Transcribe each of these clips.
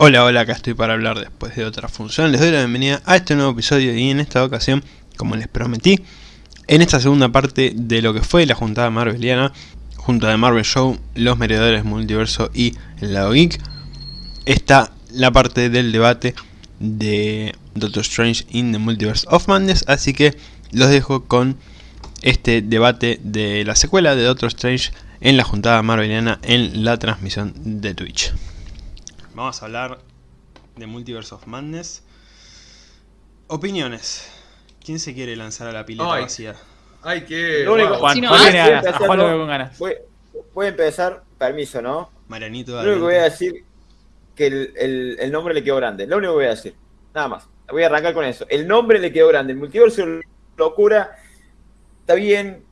Hola, hola, acá estoy para hablar después de otra función. Les doy la bienvenida a este nuevo episodio y en esta ocasión, como les prometí, en esta segunda parte de lo que fue la juntada marveliana, junta de Marvel Show, los meredores multiverso y el lado geek, está la parte del debate de Doctor Strange in the Multiverse of Madness, así que los dejo con este debate de la secuela de Doctor Strange en la juntada marveliana en la transmisión de Twitch. Vamos a hablar de Multiverse of Madness. Opiniones. ¿Quién se quiere lanzar a la pileta Ay. vacía? Ay, qué. Lo único- wow. Juan, Si no Juan tiene a ganas, a empezar Juan lo veo con ganas. Voy, voy a empezar, permiso, ¿no? Marianito, Lo único que voy a decir que el, el- el nombre le quedó grande. Lo único que voy a decir. Nada más. Voy a arrancar con eso. El nombre le quedó grande. El multiverso de locura está bien.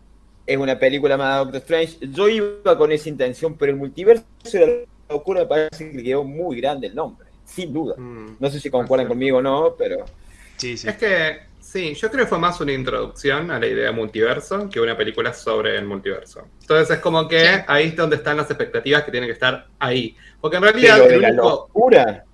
Es una película más de Doctor Strange. Yo iba con esa intención, pero el multiverso de la locura me parece que le quedó muy grande el nombre. Sin duda. Mm. No sé si concuerdan conmigo o no, pero. Sí, sí. Es que, sí, yo creo que fue más una introducción a la idea de multiverso que una película sobre el multiverso. Entonces es como que Sí. ahí es donde están las expectativas que tienen que estar ahí. Porque en realidad, Pero de el la locura.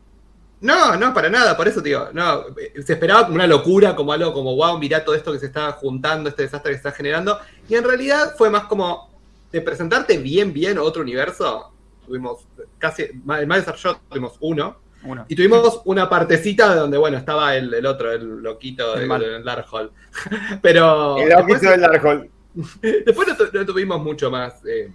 No, no, para nada, por eso digo, no, se esperaba como una locura, como algo como, wow, mirá todo esto que se está juntando, este desastre que se está generando, y en realidad fue más como de presentarte bien, bien otro universo, tuvimos casi, el más desarrollado tuvimos uno, Uno. y tuvimos una partecita de donde, bueno, estaba el, el otro, el loquito El del malo. del Darkhold, pero El después, loquito del Darkhold. después no, tu- no tuvimos mucho más eh,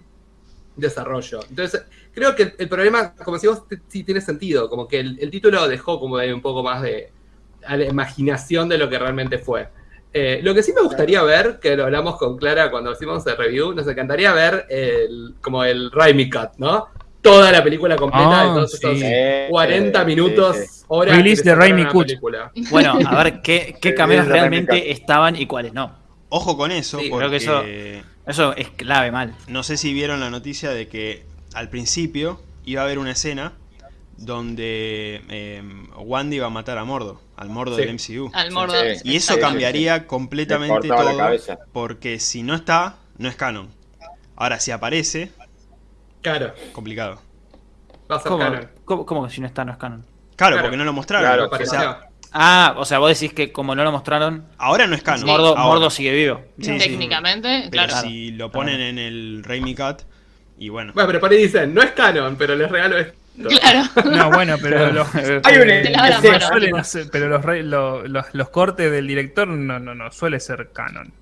desarrollo, entonces creo que el, el problema, como decimos, sí tiene sentido. Como que el, el título dejó como de un poco más de a la imaginación de lo que realmente fue. Eh, lo que sí me gustaría ver, que lo hablamos con Clara cuando hicimos el review, nos encantaría ver el, como el Raimi Cut, ¿no? Toda la película completa de todos sí. esos Eh, 40 eh, minutos, sí, sí. horas. Release de Raimi Cut. película. Bueno, a ver qué, qué cameos realmente estaban y cuáles no. Ojo con eso, Sí, porque creo que eso- Eso es clave, mal. no sé si vieron la noticia de que al principio iba a haber una escena donde eh, Wandy iba a matar a Mordo, al Mordo Sí. del MCU. Al mordo. Sí. Y eso cambiaría Le completamente todo, porque si no está, no es canon. Ahora, si aparece, Claro, complicado. va a ser ¿Cómo, canon. cómo, cómo que si no está, no es canon? Claro, Claro. porque no lo mostraron. Claro, o sea, Ah, o sea, vos decís que como no lo mostraron, ahora no es canon. Mordo, sigue vivo. Sí, sí. Técnicamente, Pero claro. si lo ponen en el Raimi Cut, y bueno. Bueno, pero por ahí dicen, no es canon, pero les regalo esto. Claro. No, bueno, pero los, los, cortes del director no, no, no suele ser canon.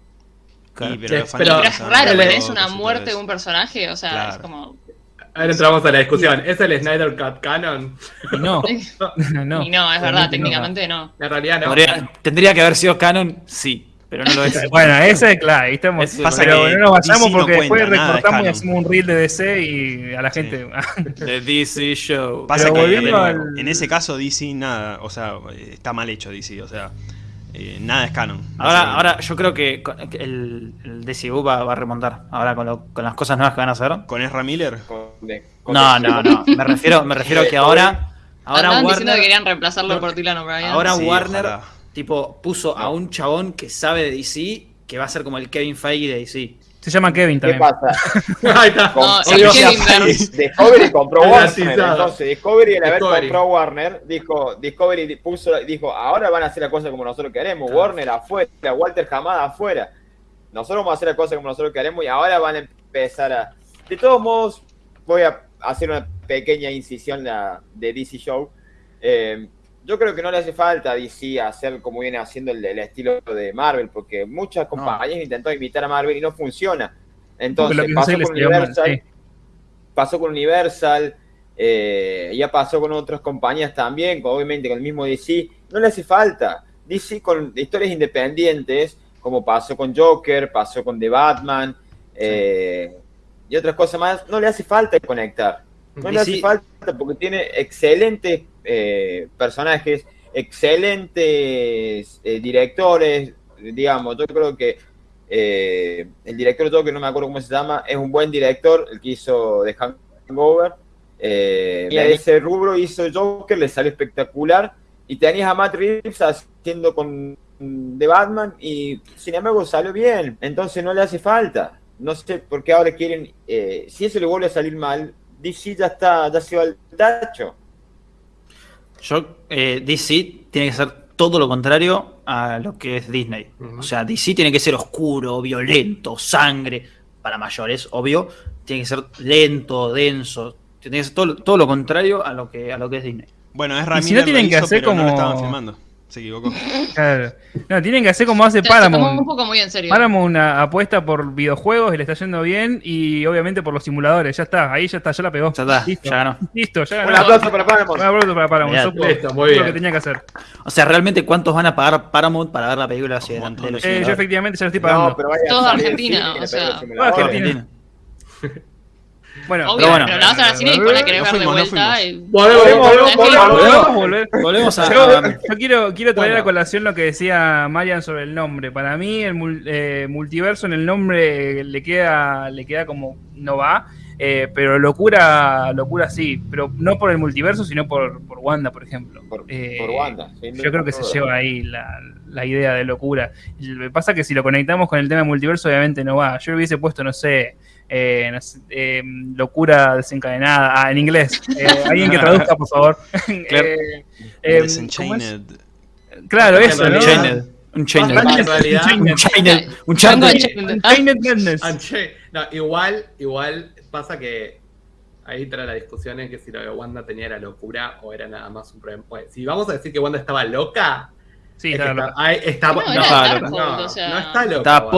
Claro. Y, pero Sí, los pero- fanáticos Pero es raro, pero es una muerte de un personaje, o sea, Claro. es como... Ahora entramos a la discusión. ¿Es el Snyder Cut canon? Y no, no. y no, es verdad, técnicamente no. En realidad no. Podría- tendría que haber sido canon, sí, pero no lo es. Bueno, ese es claro, ahí estamos. Pasa pero que no nos vayamos DC no porque después cuenta, recortamos y hacemos un reel de DC y a la gente. The DC Show. Pasa Pero que al- en ese caso DC nada, o sea, está mal hecho DC, o sea, eh, nada es canon. Ahora, Así- ahora yo creo que el, el DCU va, va a remontar. Ahora con, lo- con las cosas nuevas que van a hacer. con Ezra Miller, con- de- con- No, no, no. Me refiero, me refiero a que ahora. Ahora Andaban diciendo que Warner, querían reemplazarlo por Dylan O'Brien. ahora Sí, Warner ojalá. Tipo puso a un chabón que sabe de DC que va a ser como el Kevin Feige de DC. Se llama Kevin ¿Qué también. pasa? Ahí está. No, Kevin. Discovery compró Warner. Entonces, Discovery, al haber Discovery. comprado Warner, dijo, Discovery di- puso, dijo, ahora van a hacer las cosas como nosotros queremos. Warner afuera, Walter Hamada afuera. Nosotros vamos a hacer las cosas como nosotros queremos y ahora van a empezar a. De todos modos, voy a hacer una pequeña incisión la- de DC Show. Eh, yo creo que no le hace falta a DC hacer como viene haciendo el, el estilo de Marvel, porque muchas compañías intentó imitar a Marvel y no funciona. Entonces, pasó con mal, Universal, sí. pasó con Universal, eh, ya pasó con otras compañías también, obviamente con el mismo DC. No le hace falta. DC con historias independientes, como pasó con Joker, pasó con The Batman eh, y otras cosas más, no le hace falta conectar. No le hace falta porque tiene excelentes eh, personajes, excelentes eh, directores, digamos, yo creo que eh, el director de Joker, no me acuerdo cómo se llama, es un buen director, el que hizo The Hangover. Eh, y ese rubro hizo Joker, le salió espectacular. Y tenías a Matt Reeves haciendo con de Batman y sin embargo salió bien. Entonces no le hace falta. No sé por qué ahora quieren. eh, si eso le vuelve a salir mal, DC ya está, ya se va al tacho. Yo, eh, DC tiene que ser todo lo contrario a lo que es Disney. O sea, DC tiene que ser oscuro, violento, sangre, para mayores, obvio. Tiene que ser lento, denso. Tiene que ser todo, todo lo contrario a lo que, a lo que es Disney. Bueno, es si Ramírez no tienen que hacer pero no lo como- estaban filmando. Se equivocó. Claro. No, tienen que hacer como hace se tomó un Paramount. poco muy en serio. Paramount una apuesta por videojuegos y le está yendo bien y obviamente por los simuladores. Ya está, ahí ya está, ya la pegó. Ya está, Listo. ya ganó. Listo, ya Un ganó. aplauso para Paramount. Un aplauso para Paramount. Mirá, Supo- listo, muy bien. lo que tenía que hacer. O sea, realmente, ¿cuántos van a pagar Paramount para ver la película así Un delante de los Eh, yo efectivamente ya lo estoy pagando. No, pero vaya a Todo salir Argentina, o sea. Todo Argentina. Bueno, Obvio, bueno. pero la vas a ver cine y después la querés ver de fuimos, no vuelta. fuimos. y- Volvemos, volvemos, Volvemos, volvemos. ¿podemos volver? Volvemos a. Yo, quiero, quiero traer Bueno. a colación lo que decía Marian sobre el nombre. Para mí, el mul- eh, multiverso en el nombre le queda, le queda como no va. eh, pero locura, locura sí. Pero no por el multiverso, sino por, por Wanda, por ejemplo. Por, Eh, por Wanda. Yo creo que se lleva ahí la, la idea de locura. Lo que pasa es que si lo conectamos con el tema multiverso, obviamente no va. Yo hubiese puesto, no sé, eh, no sé, eh, locura desencadenada. Ah, en inglés. Eh, alguien que traduzca, por favor. Claro. Eh, eh. Desenchained. Claro, eso, ¿no? realidad- Un chained. Un Aparte, chained. en realidad, Chained. Un chained. Un Django chained. Unchained. Unchained Madness. Unchained. No, igual, igual pasa que ahí entra la discusión en que si lo de Wanda tenía la locura o era nada más un problema. Bueno, si vamos a decir que Wanda estaba loca, Sí, es está, ahí está- No, no, no, o sea. no está loca. Estaba Wanda.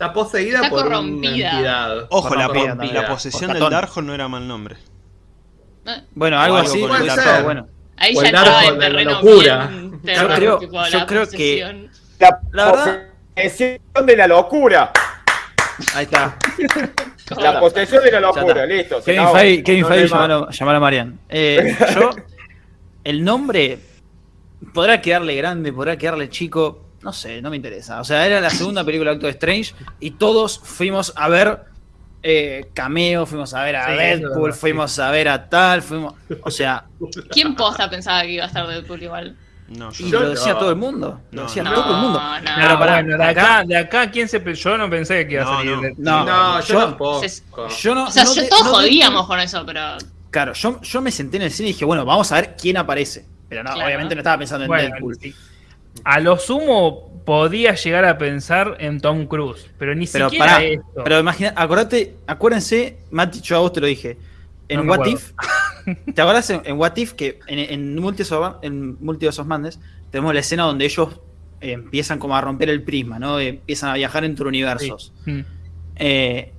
Está poseída Está por corrompida. una entidad. Ojo, la, po- la posesión del. Darkhold no era mal nombre. Eh, Bueno, algo algo así. hubiese estilo. estado bueno. Ahí O ya el entraba Darkhold de la terreno locura. bien Yo terror, creo- tipo, yo la creo que- posesión. La, La verdad- posesión de la locura. Ahí está. La posesión de la locura, listo. Kevin. Feige, Kevin Feige, llamalo a Marian. Eh, yo, el nombre podrá quedarle grande, podrá quedarle chico, no sé, no me interesa. O sea, era la segunda película de Doctor Strange y todos fuimos a ver eh, cameo, fuimos a ver a Sí, Deadpool, verdad, sí. fuimos a ver a tal, fuimos. O sea, ¿Quién posta pensaba que iba a estar Deadpool igual? No, yo y lo decía no. todo el mundo. Lo No, decía no. todo el mundo. No, no. Pero pará, bueno, de acá, de acá, ¿quién se Yo no pensé que iba a salir. no. de- No, No, yo, yo- tampoco. Yo no, O sea, no yo- de- todos no de- jodíamos con eso, pero. Claro, yo, yo me senté en el cine y dije, bueno, vamos a ver quién aparece. Pero no, Claro. obviamente no estaba pensando en Bueno, Deadpool. sí. A lo sumo podía llegar a pensar en Tom Cruise, pero ni Pero siquiera pará, esto. pero imagina, acordate, acuérdense, Mati, yo a vos te lo dije. En No What. If, ¿te acordás en, en What If que en, en Multiverse en Multiverse of Madness tenemos la escena donde ellos eh, empiezan como a romper el prisma, ¿no? Eh, empiezan a viajar entre universos. Mm. Eh,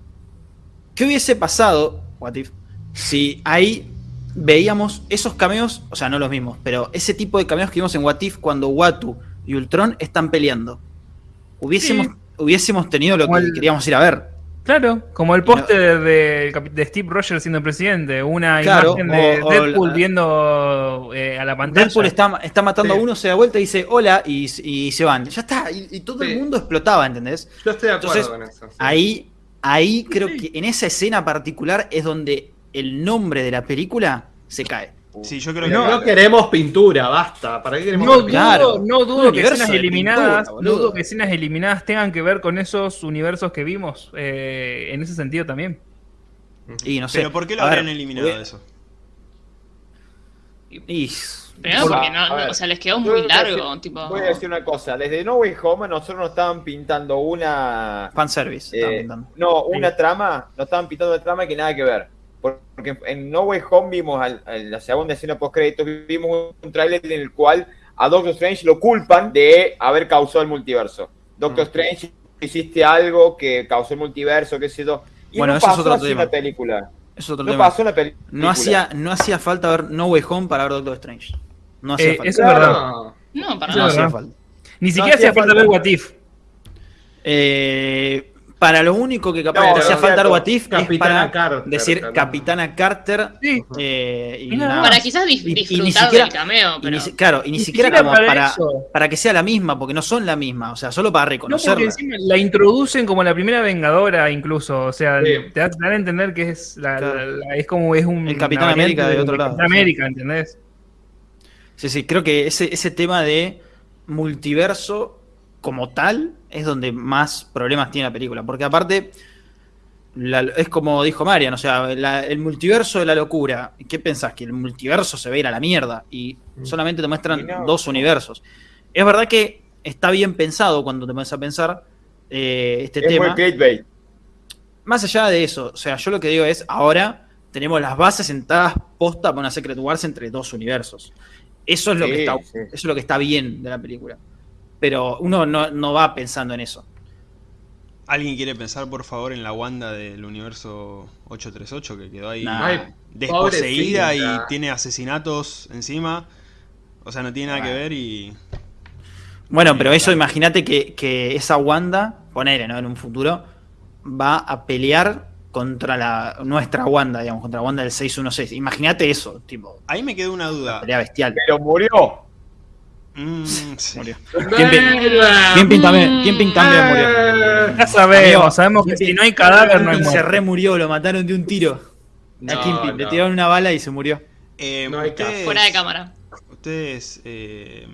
¿Qué hubiese pasado, What If, si ahí veíamos esos cameos, o sea, no los mismos, pero ese tipo de cameos que vimos en What If cuando Watu y Ultron están peleando? Hubiésemos, Sí. hubiésemos tenido lo Como que el- queríamos ir a ver. Claro, como el póster de, de- de Steve Rogers siendo presidente, una Claro, imagen de o- o Deadpool la- viendo eh, a la pantalla. Deadpool está, está matando Sí. a uno, se da vuelta y dice hola y, y se van. Ya está, y, y todo Sí. el mundo explotaba, ¿entendés? Yo estoy de acuerdo Entonces, con eso. sí. Ahí, ahí creo Sí. que en esa escena particular es donde el nombre de la película se cae. Sí, yo creo No, que. no queremos pintura, basta. ¿Para qué queremos No dudo, pintura? Claro. no dudo que escenas de eliminadas, pintura, no dudo que escenas eliminadas tengan que ver con esos universos que vimos eh, en ese sentido también. Y no sé. Pero ¿por qué lo habrían eliminado hubiera- eso? y- Por- porque no, o sea, les quedó muy largo, decir- tipo. Voy a decir una cosa. Desde No Way Home nosotros nos estaban pintando una... fanservice. eh, no, una trama. Nos estaban pintando una trama que nada que ver. Porque en No Way Home vimos al- la segunda escena post créditos vimos un tráiler en el cual a Doctor Strange lo culpan de haber causado el multiverso. Doctor Mm. Strange hiciste algo que causó el multiverso, qué sé yo. Y Bueno, no eso es otro tema. la película. Es otro No tema. pasó la película. No hacía, no hacía falta ver No Way Home para ver Doctor Strange. No hacía Eh, falta. eso es verdad. No. No, para No nada. hacía verdad. falta. Ni siquiera hacía falta. ver What If. Eh, para lo único que capaz No, te hacía no, falta cierto. What If es para Carter, decir también. Capitana Carter. Sí. eh, y nada. Para quizás dis- Y- y ni disfrutar siquiera- del cameo, Y ni claro, y ni, Ni siquiera, siquiera como para para, que sea la misma, porque no son la misma, o sea, solo para No, porque reconocerla. encima la introducen como la primera vengadora, incluso. O sea, Sí. te dan a entender que es la, Claro. la- la- es como es un El Capitán América de otro lado. Capitán América, ¿entendés? Sí, sí, creo que ese, ese tema de multiverso como tal es donde más problemas tiene la película. Porque aparte, la- es como dijo Marian, o sea, la- el multiverso de la locura. ¿Qué pensás? Que el multiverso se va a ir a la mierda y solamente te muestran no. dos universos. Es verdad que está bien pensado cuando te pones a pensar eh, este Es tema. muy. Más allá de eso, o sea, yo lo que digo es, ahora tenemos las bases sentadas posta para una Secret Wars entre dos universos. Eso es lo, Sí, que, está, sí. eso es lo que está bien de la película. Pero uno no, no va pensando en eso. ¿Alguien quiere pensar, por favor, en la Wanda del universo 838 que quedó ahí Nah. Desposeída y tiene asesinatos encima? O sea, no tiene nada que ver y... Bueno, pero eso claro. imagínate que, que esa Wanda, ponele, ¿no? En un futuro, va a pelear contra la nuestra Wanda, digamos, contra la Wanda del 616. Imagínate eso, tipo, Ahí me quedó una duda. pelea bestial. Pero murió. Mm, sí. Murió. Kingpin también, Kingpin también murió. Ya sabemos, Amigo, sabemos que si no hay cadáver no hay Kingpin se muerte. remurió, lo mataron de un tiro. a No, Kingpin, le no. tiraron una bala y se murió. Eh, No hay ustedes, Fuera de cámara. Ustedes... eh,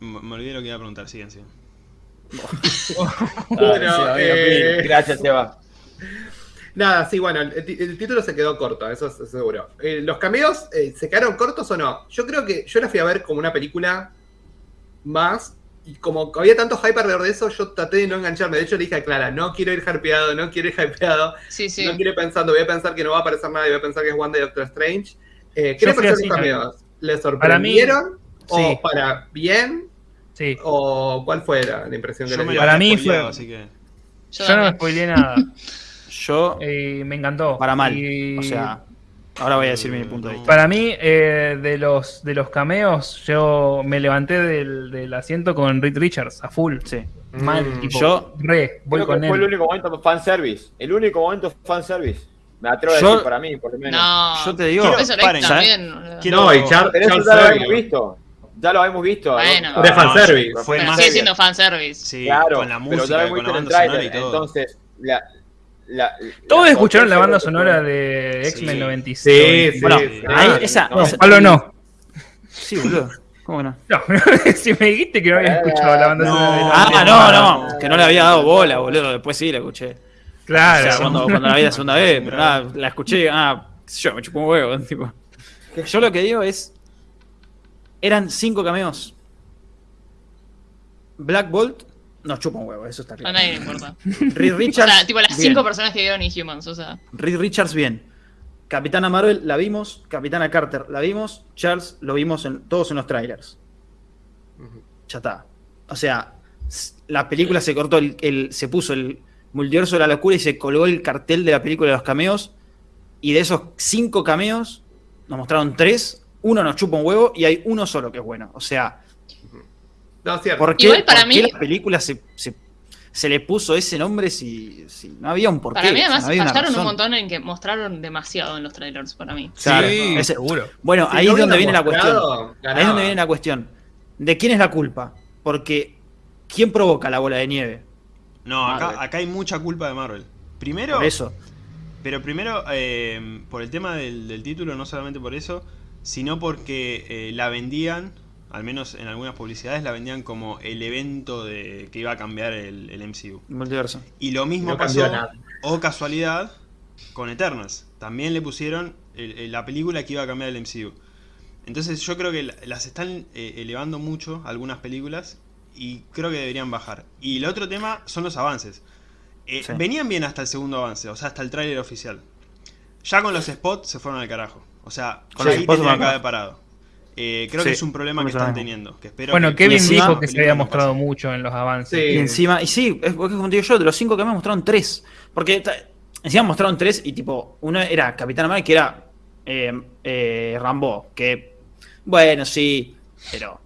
me olvidé lo que iba a preguntar, siguen, siguen. Bueno, Ah, eh, Gracias, Seba. Nada, sí, bueno, el, título se quedó corto, eso es seguro. Eh, ¿Los cameos eh, se quedaron cortos o no? Yo creo que yo la fui a ver como una película más. Y como había tanto hype alrededor de eso, yo traté de no engancharme. De hecho, le dije a Clara, no quiero ir hypeado, no quiero ir hypeado. Sí, sí. No quiero ir pensando, voy a pensar que no va a aparecer nada y voy a pensar que es Wanda y Doctor Strange. Eh, ¿Qué le parecieron los cameos? ¿Les Para mí- sorprendieron? ¿O sí. para bien? Sí. ¿O cuál fue la, la impresión que Yo les dio? Para mí fue- así que... Yo Yo no me spoileé nada. Yo, Eh, me encantó. para mal. Y O sea, ahora voy a decir mi punto de vista. Para mí, eh, de los de los cameos, yo me levanté del, del asiento con Reed Richards a full. Sí. Mal, Mm. tipo, Yo- re, voy Creo con que fue el él. único momento fanservice. El único momento fanservice. Me atrevo a decir para mí, por lo menos. No. Yo te digo, paren, también. Quiero- No, y Char- Pero eso Charles ya lo hemos visto. Ya lo hemos visto. Bueno. ¿no? De fanservice. no, Fue más- sigue siendo fanservice. Sí, Claro, con la pero ya música, lo con la visto en el banda sonora tráiler. y todo. Entonces, la, la, Todos la escucharon la banda sonora de Sí. X-Men 96. Sí, Bueno, sí. ahí, Ah, esa, no, esa- Pablo no. Sí, boludo. ¿Cómo que no? No, si me dijiste que no había escuchado la banda No. sonora de Ah, la- no, no, que no le había dado bola, boludo. Después sí la escuché. Claro. O sea, cuando, cuando la vi la segunda vez, pero nada, la escuché, ah, yo, me chupó un huevo. Tipo. Yo lo que digo es. Eran cinco cameos. Black Bolt nos chupa un huevo, eso está A claro. nadie le importa. Reed O Richards. sea, tipo las bien. cinco personas que vieron Inhumans, o sea. Reed Richards, bien. Capitana Marvel la vimos, Capitana Carter la vimos, Charles lo vimos en, todos en los trailers. Ya está. O sea, la película se cortó, el, el- se puso el multiverso de la locura y se colgó el cartel de la película de los cameos. Y de esos cinco cameos, nos mostraron tres. Uno nos chupa un huevo y hay uno solo que es bueno. O sea, No, cierto. ¿por qué, Igual para por qué mí- la película se, se- se le puso ese nombre si, si no había un porqué? Para mí, O sea, además, no una fallaron un montón en que mostraron demasiado en los trailers, para mí. Claro, Sí, ese- seguro. Bueno, Si ahí no es donde viene la cuestión. Ahí es donde viene la cuestión. ¿De quién es la culpa? Porque ¿quién provoca la bola de nieve? No, acá, hay mucha culpa de Marvel. Primero, Por eso. pero primero eh, por el tema del, del título, no solamente por eso, sino porque eh, la vendían, al menos en algunas publicidades, la vendían como el evento de que iba a cambiar el, el MCU. Multiverso. Y lo mismo No pasó, o casualidad, con Eternals. También le pusieron el- el- la película que iba a cambiar el MCU. Entonces yo creo que la- las están eh, elevando mucho algunas películas y creo que deberían bajar. Y el otro tema son los avances. Eh, Sí. Venían bien hasta el segundo avance, o sea, hasta el tráiler oficial. Ya con los spots se fueron al carajo. O sea, Con ya los ahí tendrían que haber parado. Eh, creo Sí, que es un problema que están teniendo. Que espero Bueno, que- Kevin encima- dijo que se había mostrado pase. mucho en los avances. Sí. Y encima, y sí, es porque como digo yo, de los cinco que me mostraron tres. Porque encima mostraron tres y tipo, uno era Capitán Marvel que era eh, eh, Rambo, que bueno, sí, pero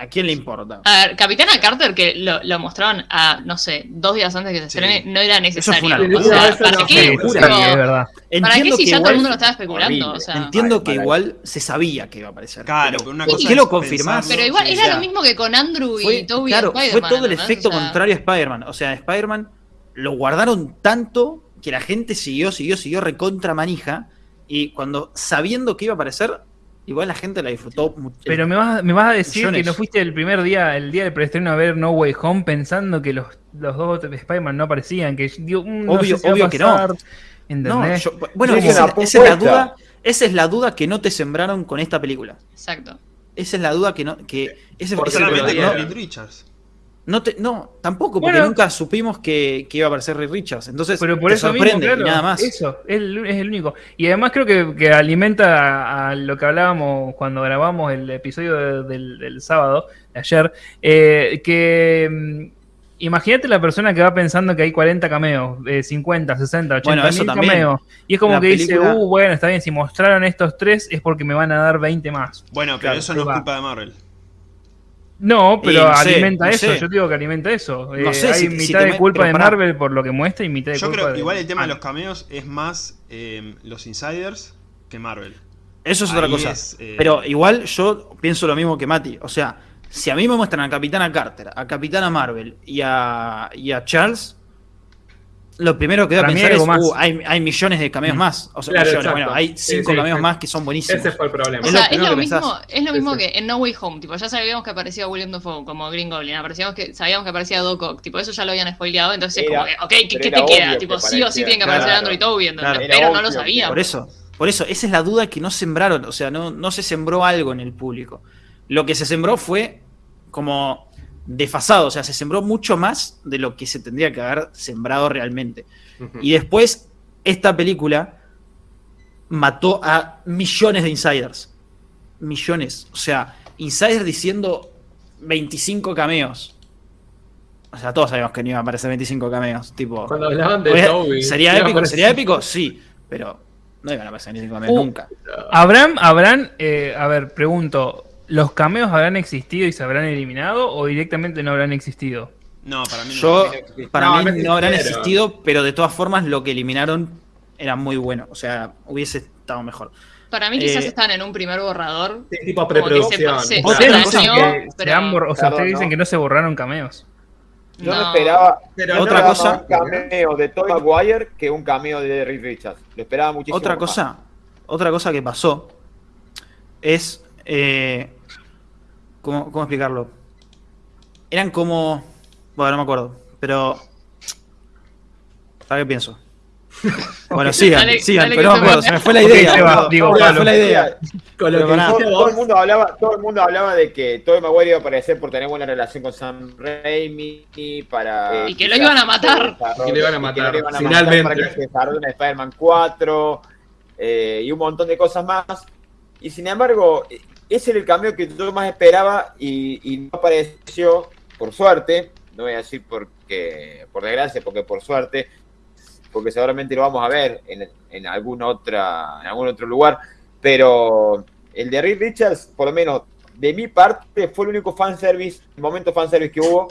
¿a quién le importa? A ver, Capitana Carter, que lo, lo mostraron a, no sé, dos días antes que se Sí. estrene, no era necesario. una o sea, Eso ¿para no qué? fue Sí, sí, es verdad. ¿Para qué si ya todo el mundo lo estaba especulando? O sea, Entiendo que igual se sabía que iba a aparecer. Claro, pero una ¿por cosa qué lo confirmás? pero igual sí, era sea, lo mismo que con Andrew y fue, Toby claro, y Spider-Man. fue todo el efecto O sea, contrario a Spider-Man. O sea, Spider-Man lo guardaron tanto que la gente siguió, siguió, siguió recontra manija. Y cuando sabiendo que iba a aparecer, igual la gente la disfrutó mucho. Pero me vas, me vas a decir Millones. que no fuiste el primer día, el día del preestreno a ver No Way Home pensando que los, los dos Spider-Man no aparecían, que digo, mm, no Obvio- sé si obvio que no. No, bueno, Sí, esa, es la duda, esa es la duda que no te sembraron con esta película. Exacto. Esa es la duda que no, que ese Por Reed Richards. No, te- no, tampoco, porque Bueno. nunca supimos que, que iba a aparecer Ray Richards. Entonces, Pero por te eso sorprende mismo, claro, y nada más. Eso, es el, es el único. Y además creo que, que alimenta a, a lo que hablábamos cuando grabamos el episodio de- del, del sábado, de ayer, eh, que mm, imagínate la persona que va pensando que hay 40 cameos, eh, 50, 60, 80 Bueno, eso mil también. cameos. Y es como La que dice, uh, bueno, está bien, si mostraron estos tres es porque me van a dar 20 más. Bueno, pero Claro, eso no es va. culpa de Marvel. No, pero Y no sé, alimenta no eso, sé. yo digo que alimenta eso. No Eh, sé hay si- mitad si te de culpa de pará. Marvel por lo que muestra y mitad de Yo culpa creo de... que igual el tema de los cameos es más eh, los insiders que Marvel. Eso es otra cosa. es, eh, Pero igual yo pienso lo mismo que Mati. O sea, si a mí me muestran a Capitana Carter, a Capitana Marvel y a, y a Charles, lo primero que voy a pensar hay es, algo más. uh, hay, hay millones de cameos Mm. más. O sea, Claro, millones, bueno, hay cinco sí, cameos sí. más que son buenísimos. Ese fue el problema. O Es lo sea, es lo, mismo, es lo mismo sí. que en No Way Home, tipo, ya sabíamos que aparecía William Dafoe como Green Goblin, aparecíamos que, sabíamos que aparecía Doc Ock, tipo, eso ya lo habían spoileado, entonces Era- como que, ok, ¿qué, te queda? Tipo, que sí o sí parecía, tiene que aparecer claro. Android Toby. Claro. Era pero no lo sabíamos. Por eso, por eso, esa es la duda que no sembraron, o sea, no, no se sembró algo en el público. Lo que se sembró fue como desfasado, o sea, se sembró mucho más de lo que se tendría que haber sembrado realmente. Y después, esta película mató a millones de insiders. Millones. O sea, insiders diciendo 25 cameos. O sea, todos sabíamos que no iba a aparecer 25 cameos. Tipo, Cuando hablaban de Toby. ¿Sería épico? ¿Sería épico? Sí, pero no iban a aparecer 25 cameos Uh, nunca. ¿Habrán, habrán, eh, a ver, pregunto, ¿los cameos habrán existido y se habrán eliminado o directamente no habrán existido? No, para mí no. Yo, para No, mí no habrán existido, pero de todas formas lo que eliminaron era muy bueno. O sea, hubiese estado mejor. Para mí quizás Eh, están en un primer borrador. Sí, tipo que se- preproducción. se- Dañó, que se pero- han borr- o sea, Claro, ustedes dicen no. que no se borraron cameos. Yo no, No. esperaba Pero Otra cosa- un cameo de Tobey Maguire que un cameo de Reed Richards. Lo esperaba muchísimo. Otra más. cosa, otra cosa que pasó es. eh, ¿cómo, cómo explicarlo? Eran como. Bueno, no me acuerdo. Pero. ¿Para qué pienso? Bueno, sigan, Dale- sigan, dale pero no me acuerdo, se me fue la idea. boludo. digo, Se me Pablo. fue la idea. Con lo que. Todo, todo el mundo hablaba, todo el mundo hablaba de que Tobey Maguire iba a aparecer por tener buena relación con Sam Raimi para Y que lo iban a matar. Y que lo iban a matar, lo iban a finalmente. para que se desarrolle en Spider-Man 4 eh, y un montón de cosas más. Y sin embargo, ese era el cambio que yo más esperaba y, no apareció, por suerte, no voy a decir porque, por desgracia, porque por suerte, porque seguramente lo vamos a ver en, en alguna otra, en algún otro lugar, pero el de Reed Richards, por lo menos de mi parte, fue el único fanservice, el momento fanservice que hubo,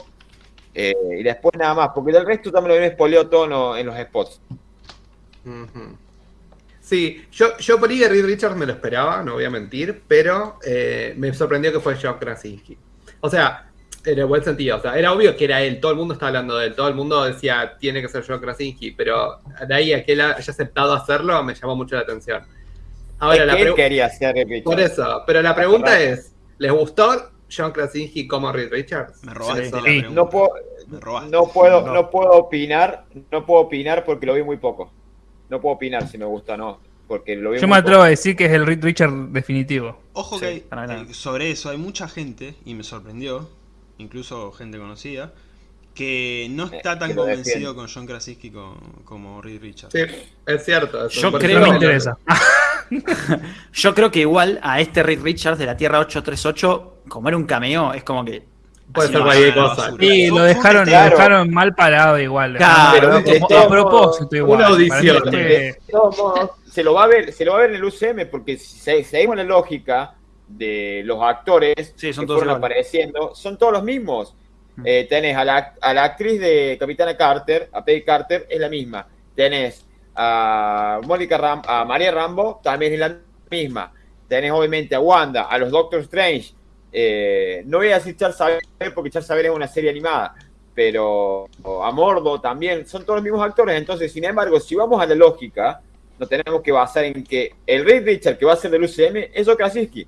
eh, y después nada más, porque del resto también lo habían spoileado todo en, lo- en los spots. Sí, yo, yo por ahí de Reed Richards me lo esperaba, no voy a mentir, pero eh, me sorprendió que fue John Krasinski. O sea, en el buen sentido, o sea, era obvio que era él, todo el mundo estaba hablando de él, todo el mundo decía, tiene que ser John Krasinski, pero de ahí a que él haya aceptado hacerlo me llamó mucho la atención. Ahora, la él quería ser Reed Richards. por eso, pero la pregunta es, ¿les gustó John Krasinski como Reed Richards? Me robaste Eso. la Sí. pregunta. No puedo, Me robaste. no puedo, No. no puedo opinar, no puedo opinar porque lo vi muy poco. No puedo opinar si me gusta o no, porque lo Yo me atrevo poco. a decir que es el Reed Richard definitivo. Ojo Sí, que hay- eh, sobre eso hay mucha gente, y me sorprendió, incluso gente conocida, que no está tan convencido con John Krasinski co- como Reed Richards. Sí, es cierto. eso. Yo Por creo- me interesa. Yo creo que igual a este Reed Richards de la Tierra 838, como era un cameo, es como que. Puede ser cualquier cosa. Sí, lo dejaron, lo dejaron mal parado igual. Claro, de a propósito igual. una audición. fue- De todos modos, se lo va a ver, se lo va a ver en el UCM porque si se- seguimos la lógica de los actores Sí, son que todos fueron iguales. apareciendo, son todos los mismos. Mm. Eh, tenés a la, a la actriz de Capitana Carter, a Peggy Carter, es la misma. Tenés a Mónica Ram, a María Rambo, también es la misma. Tenés obviamente a Wanda, a los Doctor Strange. Eh, no voy a decir Charles Xavier porque Charles Xavier es una serie animada, pero a Mordo también, son todos los mismos actores. Entonces, sin embargo, si vamos a la lógica, nos tenemos que basar en que el Reed Richard que va a ser del UCM es Joe Krasinski.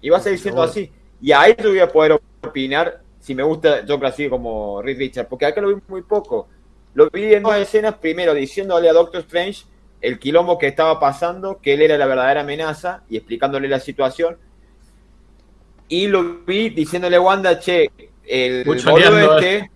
Y va a seguir siendo así. Y ahí yo voy a poder opinar si me gusta Joe Krasinski como Reed Richard, porque acá lo vi muy poco. Lo vi en dos escenas, primero diciéndole a Doctor Strange el quilombo que estaba pasando, que él era la verdadera amenaza y explicándole la situación. Y lo vi diciéndole a Wanda, che, el boludo este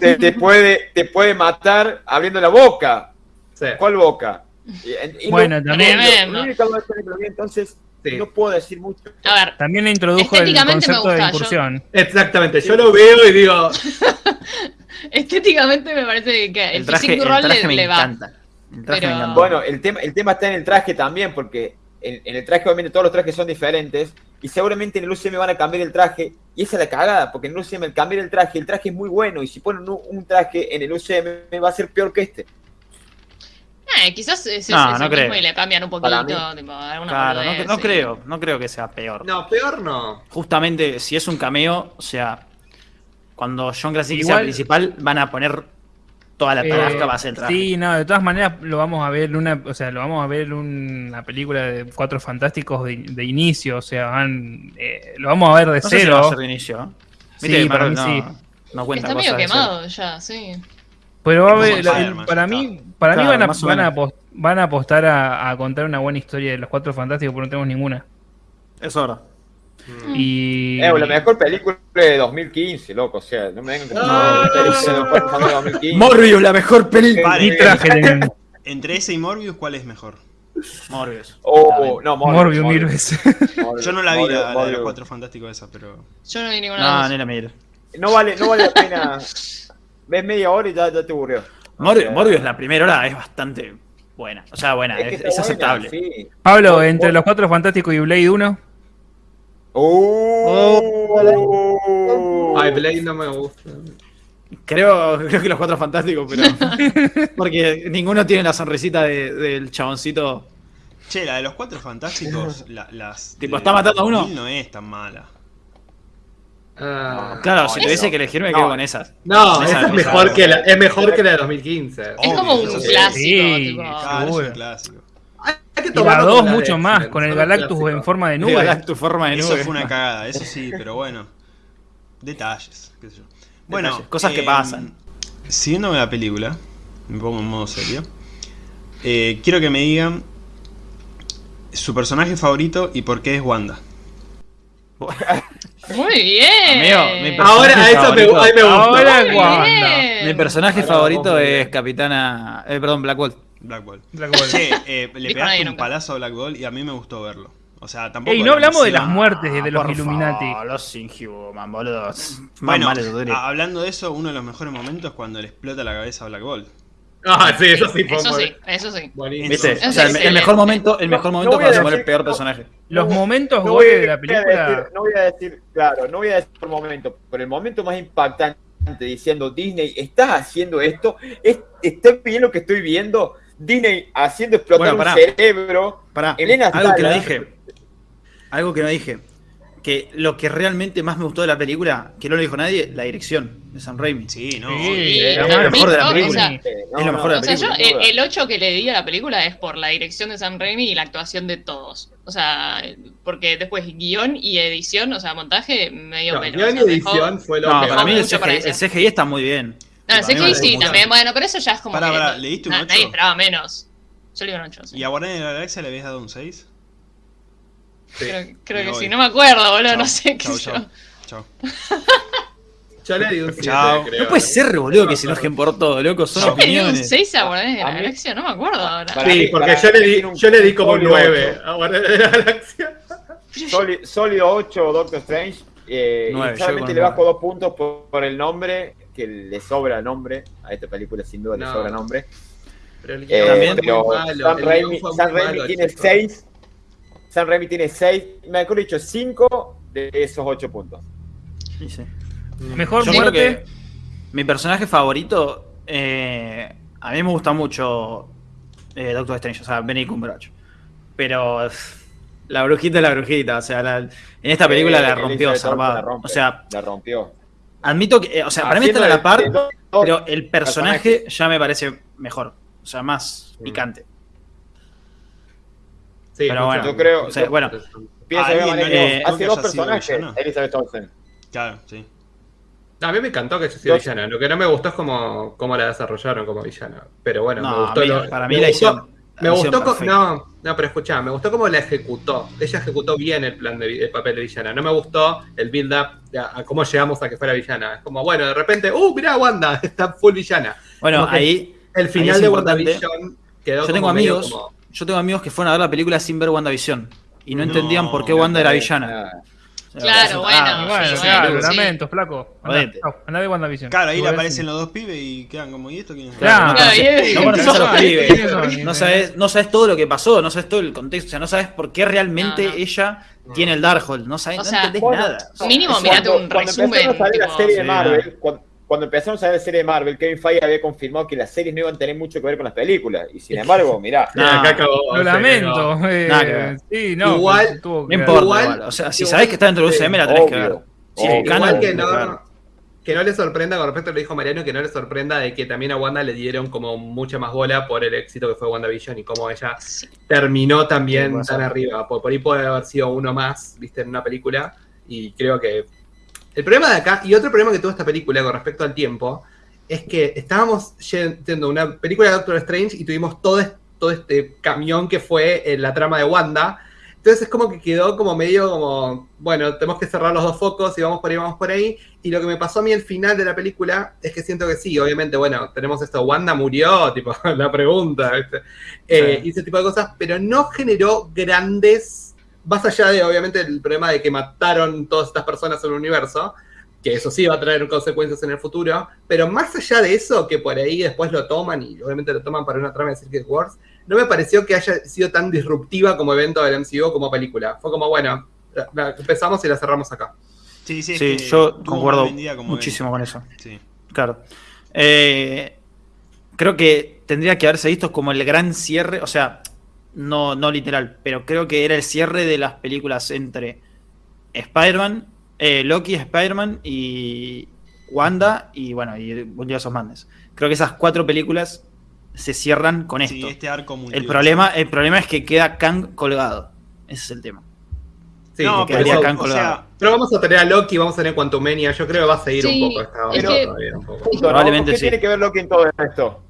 te, te puede, te puede matar abriendo la boca. Sí. ¿Cuál boca? Y- y Bueno, lo- también- lo vi, entonces Sí. no puedo decir mucho. A ver, También le introdujo el concepto de yo- incursión. Exactamente, yo lo veo y digo, estéticamente me parece que el, El traje, el roll traje le, me le va. encanta. El traje Pero- me encanta. Bueno, el tema, el tema está en el traje también, porque en, en el traje obviamente todos los trajes son diferentes y seguramente en el UCM van a cambiar el traje y esa es la cagada, porque en el UCM el cambiar el traje, el traje es muy bueno y si ponen un, un traje en el UCM va a ser peor que este. Eh, quizás es, No, es no creo. mismo y le cambian un poquito, tipo, alguna Claro, no, creo, no creo que sea peor. no, peor no. Justamente, si es un cameo, o sea, cuando John Krasinski sea principal, van a poner toda la Eh, tarasca va a ser sí, no, de todas maneras lo vamos a ver en una, o sea, lo vamos a ver en una película de Cuatro Fantásticos de, de inicio, o sea, van, eh, lo vamos a ver de no sé si cero. va a ser de inicio. ¿eh? Sí, para mí no, sí. no cuenta Está medio cero. quemado ya, sí. Pero va a Spider-Man, para mí, para mí Claro, van a, van a, van a apostar a, a contar una buena historia de los Cuatro Fantásticos, porque no tenemos ninguna. Es verdad. Y Eh, la mejor película de 2015, loco, o sea, no me vengan con No, película de no, los cuatro fans de 2015. Morbius, la mejor película. De Entre ese y Morbius, ¿cuál es mejor? Morbius. Oh, no, Morbius mil veces. Morbius, Yo no la vi, Morbius, la, la de los cuatro fantásticos esa, pero. Yo no vi ninguna No, de ni las la miro. No vale, no vale la pena. Ves media hora y ya, ya te aburrió. Morbius, la primera hora es bastante buena. O sea, buena, es que es, está es buena, aceptable. sí. Pablo, entre los Cuatro Fantásticos y Blade 1, Oh. Ay, Blade no me gusta. Creo, creo que los cuatro fantásticos, pero. Porque ninguno tiene la sonrisita de- del chaboncito. Che, la de los cuatro fantásticos, la- las. Tipo, ¿está matando a uno? 2000 No es tan mala. Ah, Claro, No, si tuviese que elegir, me no. quedo con esas. no, Esa esa es me mejor que la, es mejor que la de 2015. Oh. Es como un clásico, Sí, tipo. Claro, es un clásico. Hay que y la tomarlo 2 como la mucho de más, con el Galactus clásicos. en forma de Nube. tu forma de Eso nube. fue una cagada, eso sí, pero bueno. Detalles, qué sé yo. Bueno, Detalles, cosas que em, pasan. Siguiendo la película, me pongo en modo serio. eh, quiero que me digan su personaje favorito y por qué es Wanda. Muy bien. Amigo, mi Ahora, a eso me, ahí me gusta. Ahora Wanda. bien. Mi personaje Ahora favorito es Capitana. Eh, perdón, Black Bolt. Black Bolt. Black. Che, eh, le pegaste un nunca. palazo a Black Bolt y a mí me gustó verlo. O sea, tampoco. Ey, no la hablamos de las muertes de los Por Illuminati. favor, los Inhuman, boludo. Más Bueno, de a- hablando de eso, uno de los mejores momentos es cuando le explota la cabeza a Black Bolt. Ah, sí, eso sí fue Eso sí, eso sí. ¿Viste? Eso O sea, el, el mejor momento, el mejor No- momento no a se muere el decir- peor no- personaje. Los momentos No voy, goles de la a película. decir, no voy a decir, claro, no voy a decir por momento, pero el momento más impactante diciendo Disney, ¿estás haciendo esto? ¿Es- ¿Está bien lo que estoy viendo? Disney haciendo explotar Bueno, pará. un cerebro. Pará, Elena algo que no dije. Algo que no dije. Que lo que realmente más me gustó de la película, que no lo dijo nadie, la dirección de Sam Raimi. Sí, no. Sí, es lo mejor de la o película. sea, Eh, Es lo mejor de la O sea, yo película, sin el, duda. el 8 que le di a la película es por la dirección de Sam Raimi y la actuación de todos. O sea, porque después guion y edición, o sea, montaje, medio No, pelo. guion o y sea, dejó- edición fue lo No, para mí el CGI, el. CGI está muy bien. No, el Tipo, a mí me CGI gustó sí, también. Bueno, pero eso ya es como Pará, que. pará, no- ¿le diste un na- ocho? Nadie esperaba menos. Yo le digo un 8. sí. ¿Y a Guardianes de la Galaxia le habías dado un 6? Sí. Creo, creo que voy. sí, no me acuerdo, boludo, Chau, no sé qué chau, sé yo. chau, chau. Yo le di un 7, Chao. creo. No puede ser, boludo, que se enojen por todo, loco. Son Yo le di un opiniones. 6 a Guardianes de la Galaxia, no me acuerdo ahora. Sí, porque yo le di, yo le di como un sólido 9 ocho. a Guardianes de la Galaxia. Sólido 8 Doctor Strange. Eh, Nueve, y yo solamente le nueve. bajo dos puntos por, por el nombre, que le sobra nombre. A esta película sin duda No. le sobra nombre. Pero el Eh, guion También, fue pero malo, el Raimi, malo, tiene chicos. 6. Sam Raimi tiene 6, mejor dicho, 5 de esos 8 puntos. Sí, sí. Mejor Yo creo muerte. que mi personaje favorito, eh, a mí me gusta mucho eh, Doctor Strange, o sea, Benny Cumberbatch. Pero la brujita es la brujita, o sea, la- en esta película Eh, la rompió rompe, O sea, la rompió. admito que, eh, o sea, para mí están a la par, pero el personaje ya me parece mejor, o sea, más Mm. picante. Sí, Pero bueno, yo creo- o sea, bueno, Piensa ¿A que alguien no hace dos personajes? Elizabeth Olsen. Claro, sí. A mí me encantó que haya sido villana. Lo que no me gustó es cómo, cómo la desarrollaron como villana. Pero bueno, No, me gustó. a mí- lo- para mí la hicieron- Me gustó. perfecta. no, no, pero escuchá, me gustó cómo la ejecutó. Ella ejecutó bien el plan de el papel de villana. No me gustó el build-up a, a cómo llegamos a que fuera villana. Es como, bueno, de repente, ¡uh, mirá, Wanda! Está full villana. Bueno, Como ahí El Ahí final es de. WandaVision quedó Yo tengo como medio amigos. como- yo tengo amigos que fueron a ver la película sin ver WandaVision. Y no, No, entendían por qué Wanda era villana. Claro, ah, bueno, Y bueno, sí, claro, sí. lamento, flaco. Andá, de WandaVision. Claro, ahí le aparecen los dos pibes y quedan como, ¿y esto quién es? Claro. no conoces- a los No, sabes, no sabes todo lo que pasó, no sabes todo el contexto, o sea, no sabes por qué realmente No, no. ella tiene el Darkhold, no sabes, O no entendés nada. Mínimo, mirate un cuando resumen. empezaron a salir la serie de Marvel, cuando, cuando empezaron a salir la serie de Marvel, Kevin Feige había confirmado que las series no iban a tener mucho que ver con las películas. Y sin embargo, mirá, No. Acá acabó, Lo lamento. eh, ver. sí, no. Igual- no importa, igual-. O sea, si sabes que está dentro del sí, UCM, la tenés que ver. obvio. Sí, obvio. el canon, Igual que ver. no, que no le sorprenda, con respecto a lo que dijo Mariano, que no le sorprenda de que también a Wanda le dieron como mucha más bola por el éxito que fue WandaVision y cómo ella Sí. terminó también tan arriba. Por, por ahí puede haber sido uno más, viste, en una película. Y creo que. El problema de acá, y otro problema que tuvo esta película con respecto al tiempo, es que estábamos yendo una película de Doctor Strange y tuvimos todo, es- todo este camión que fue en la trama de Wanda. Entonces es como que quedó como medio como, bueno, tenemos que cerrar los dos focos y vamos por ahí, vamos por ahí. Y lo que me pasó a mí al final de la película es que siento que sí, obviamente, bueno, tenemos esto, Wanda murió, tipo, la pregunta, ¿viste? Eh, Sí. y ese tipo de cosas, pero no generó grandes, más allá de, obviamente, el problema de que mataron todas estas personas en el universo, que eso sí va a traer consecuencias en el futuro, pero más allá de eso, que por ahí después lo toman y obviamente lo toman para una trama de Circuit Wars, no me pareció que haya sido tan disruptiva como evento del MCU como película. Fue como, bueno, la- la empezamos y la cerramos acá. Sí, sí, Sí, yo concuerdo muchísimo con eso. Sí. Claro. Eh, creo que tendría que haberse visto como el gran cierre, o sea, no, no literal, pero creo que era el cierre de las películas entre Spider-Man, eh, Loki, Spider-Man y Wanda y bueno, y Multiverse of Madness. Creo que esas cuatro películas se cierran con esto. Sí, este arco el, problema, el problema es que queda Kang colgado. Ese es el tema. Sí, no, por pero, Kang o colgado. sea, pero vamos a tener a Loki, vamos a tener Quantumania, yo creo que va a seguir Sí, un poco esta es que- todavía, un poco. Punto, ¿no? Probablemente ¿Qué sí. tiene que ver Loki en todo esto?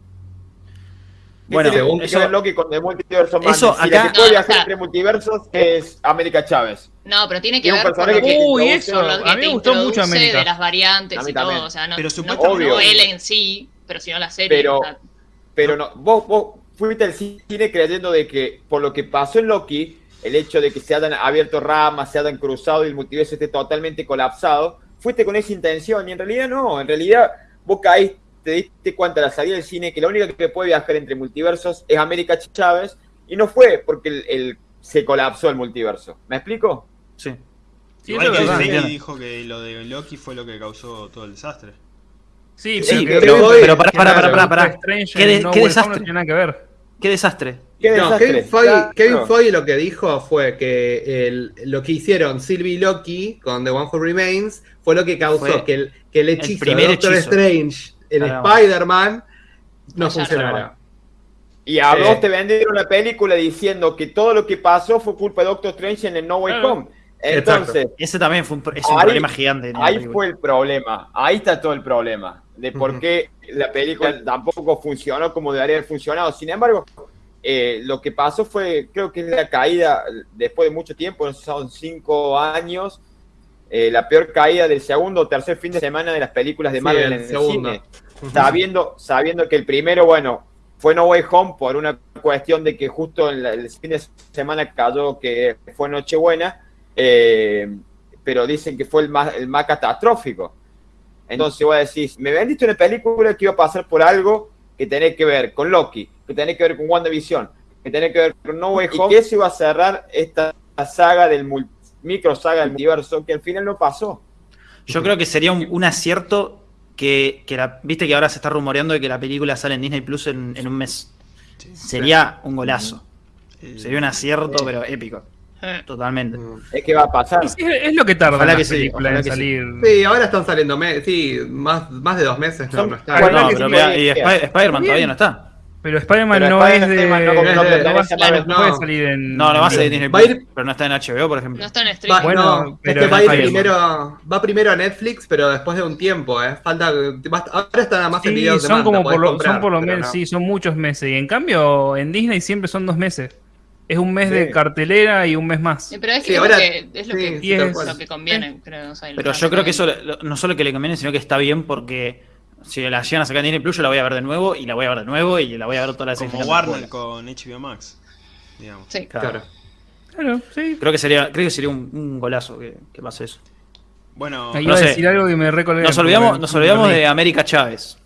¿Qué Bueno, que eso- Loki con el multiverso eso Madness? Si la acá- que puede No, viajar sea- entre multiversos es América Chávez. No, pero tiene que un ver con personaje lo que- que, Uy, eso. lo que A mí te me gustó mucho América. de las variantes y todo. O sea, no, Pero no, supuestamente- no Obvio. él en sí, pero sino la serie. Pero- o sea, Pero no, vos, vos fuiste al cine creyendo de que por lo que pasó en Loki, el hecho de que se hayan abierto ramas, se hayan cruzado y el multiverso esté totalmente colapsado, fuiste con esa intención y en realidad no, en realidad vos caíste, te diste cuenta a la salida del cine que la única que puede viajar entre multiversos es América Chávez y no fue porque el, el- se colapsó el multiverso. ¿Me explico? Sí. Sí, igual es que verdad. Dijo que lo de Loki fue lo que causó todo el desastre. Sí, Sí, pero, pero- pero pará, pará, pará, pará, pará. Strange Qué de- No desastre. No tiene nada que ver. Qué desastre. ¿Qué No, desastre? Kevin Feige, Claro. Kevin Feige lo que dijo fue que el- lo que hicieron Sylvie y Loki con The One Who Remains fue lo que causó Fue que el, que el hechizo primer de Doctor hechizo. Strange en. Spider-Man no Fallar. funcionara. Y a Sí. vos te vendieron la película diciendo que todo lo que pasó fue culpa de Doctor Strange en el No Way. Home. Entonces, Ese también fue un, es un Ahí- problema gigante. ahí película. fue el problema. Ahí está todo el problema. De por qué la película tampoco funcionó como debería haber funcionado. Sin embargo, eh, lo que pasó fue, creo que es la caída, después de mucho tiempo, no sé, son cinco años, eh, la peor caída del segundo o tercer fin de semana de las películas de Marvel el en el segundo. cine. Sabiendo, sabiendo que el primero, bueno, fue No Way Home por una cuestión de que justo en la- el fin de semana cayó que fue Nochebuena, eh, pero dicen que fue el más, el más catastrófico. Entonces voy a decir, me vendiste una película que iba a pasar por algo que tenía que ver con Loki, que tenía que ver con WandaVision, que tenía que ver con No Way Home, y que eso iba a cerrar esta saga del micro saga del multiverso, que al final no pasó. Yo creo que sería un, un acierto que, que la, viste que ahora se está rumoreando de que la película sale en Disney Plus en, en un mes. Sería un golazo. Eh, Sería un acierto, pero épico. eh, Totalmente. Es que va a pasar. Es, es lo que tarda Ojalá la que sí, ojalá en que salir. Sí, ahora están saliendo, sí, más, más de dos meses, no, Son no está. No, que pero Spider-Man todavía no está. Pero Spider-Man no es de. No- no va- puede salir en. No, no va a de en- Disney Va Plus, ir- pero no está en HBO, por ejemplo. No está en Va, streaming. Bueno, no, es pero que va ir primero, va primero a Netflix, pero después de un tiempo, ¿eh? Falta, va- ahora está nada más en Sí, videos de son manta, como por lo, comprar, son por lo menos, no. sí, son muchos meses. Y en cambio, en Disney siempre son dos meses. Es un mes Sí. de cartelera y un mes más. Pero es, que Sí, es ahora- lo que, es lo que, sí, tal lo cual. que conviene, creo. o sea, Pero yo creo que eso lo- no solo que le conviene, sino que está bien porque si la llegan a sacar en Disney Plus, yo la voy a ver de nuevo y la voy a ver de nuevo y la voy a ver todas las Como Warner con HBO Max, digamos. Sí. Claro. Claro. Sí. Creo que sería, creo que sería un, un golazo que, que pase eso. Bueno, Ahí no iba a sé. decir algo que me recolgué. Nos olvidamos, nos olvidamos de América Chávez.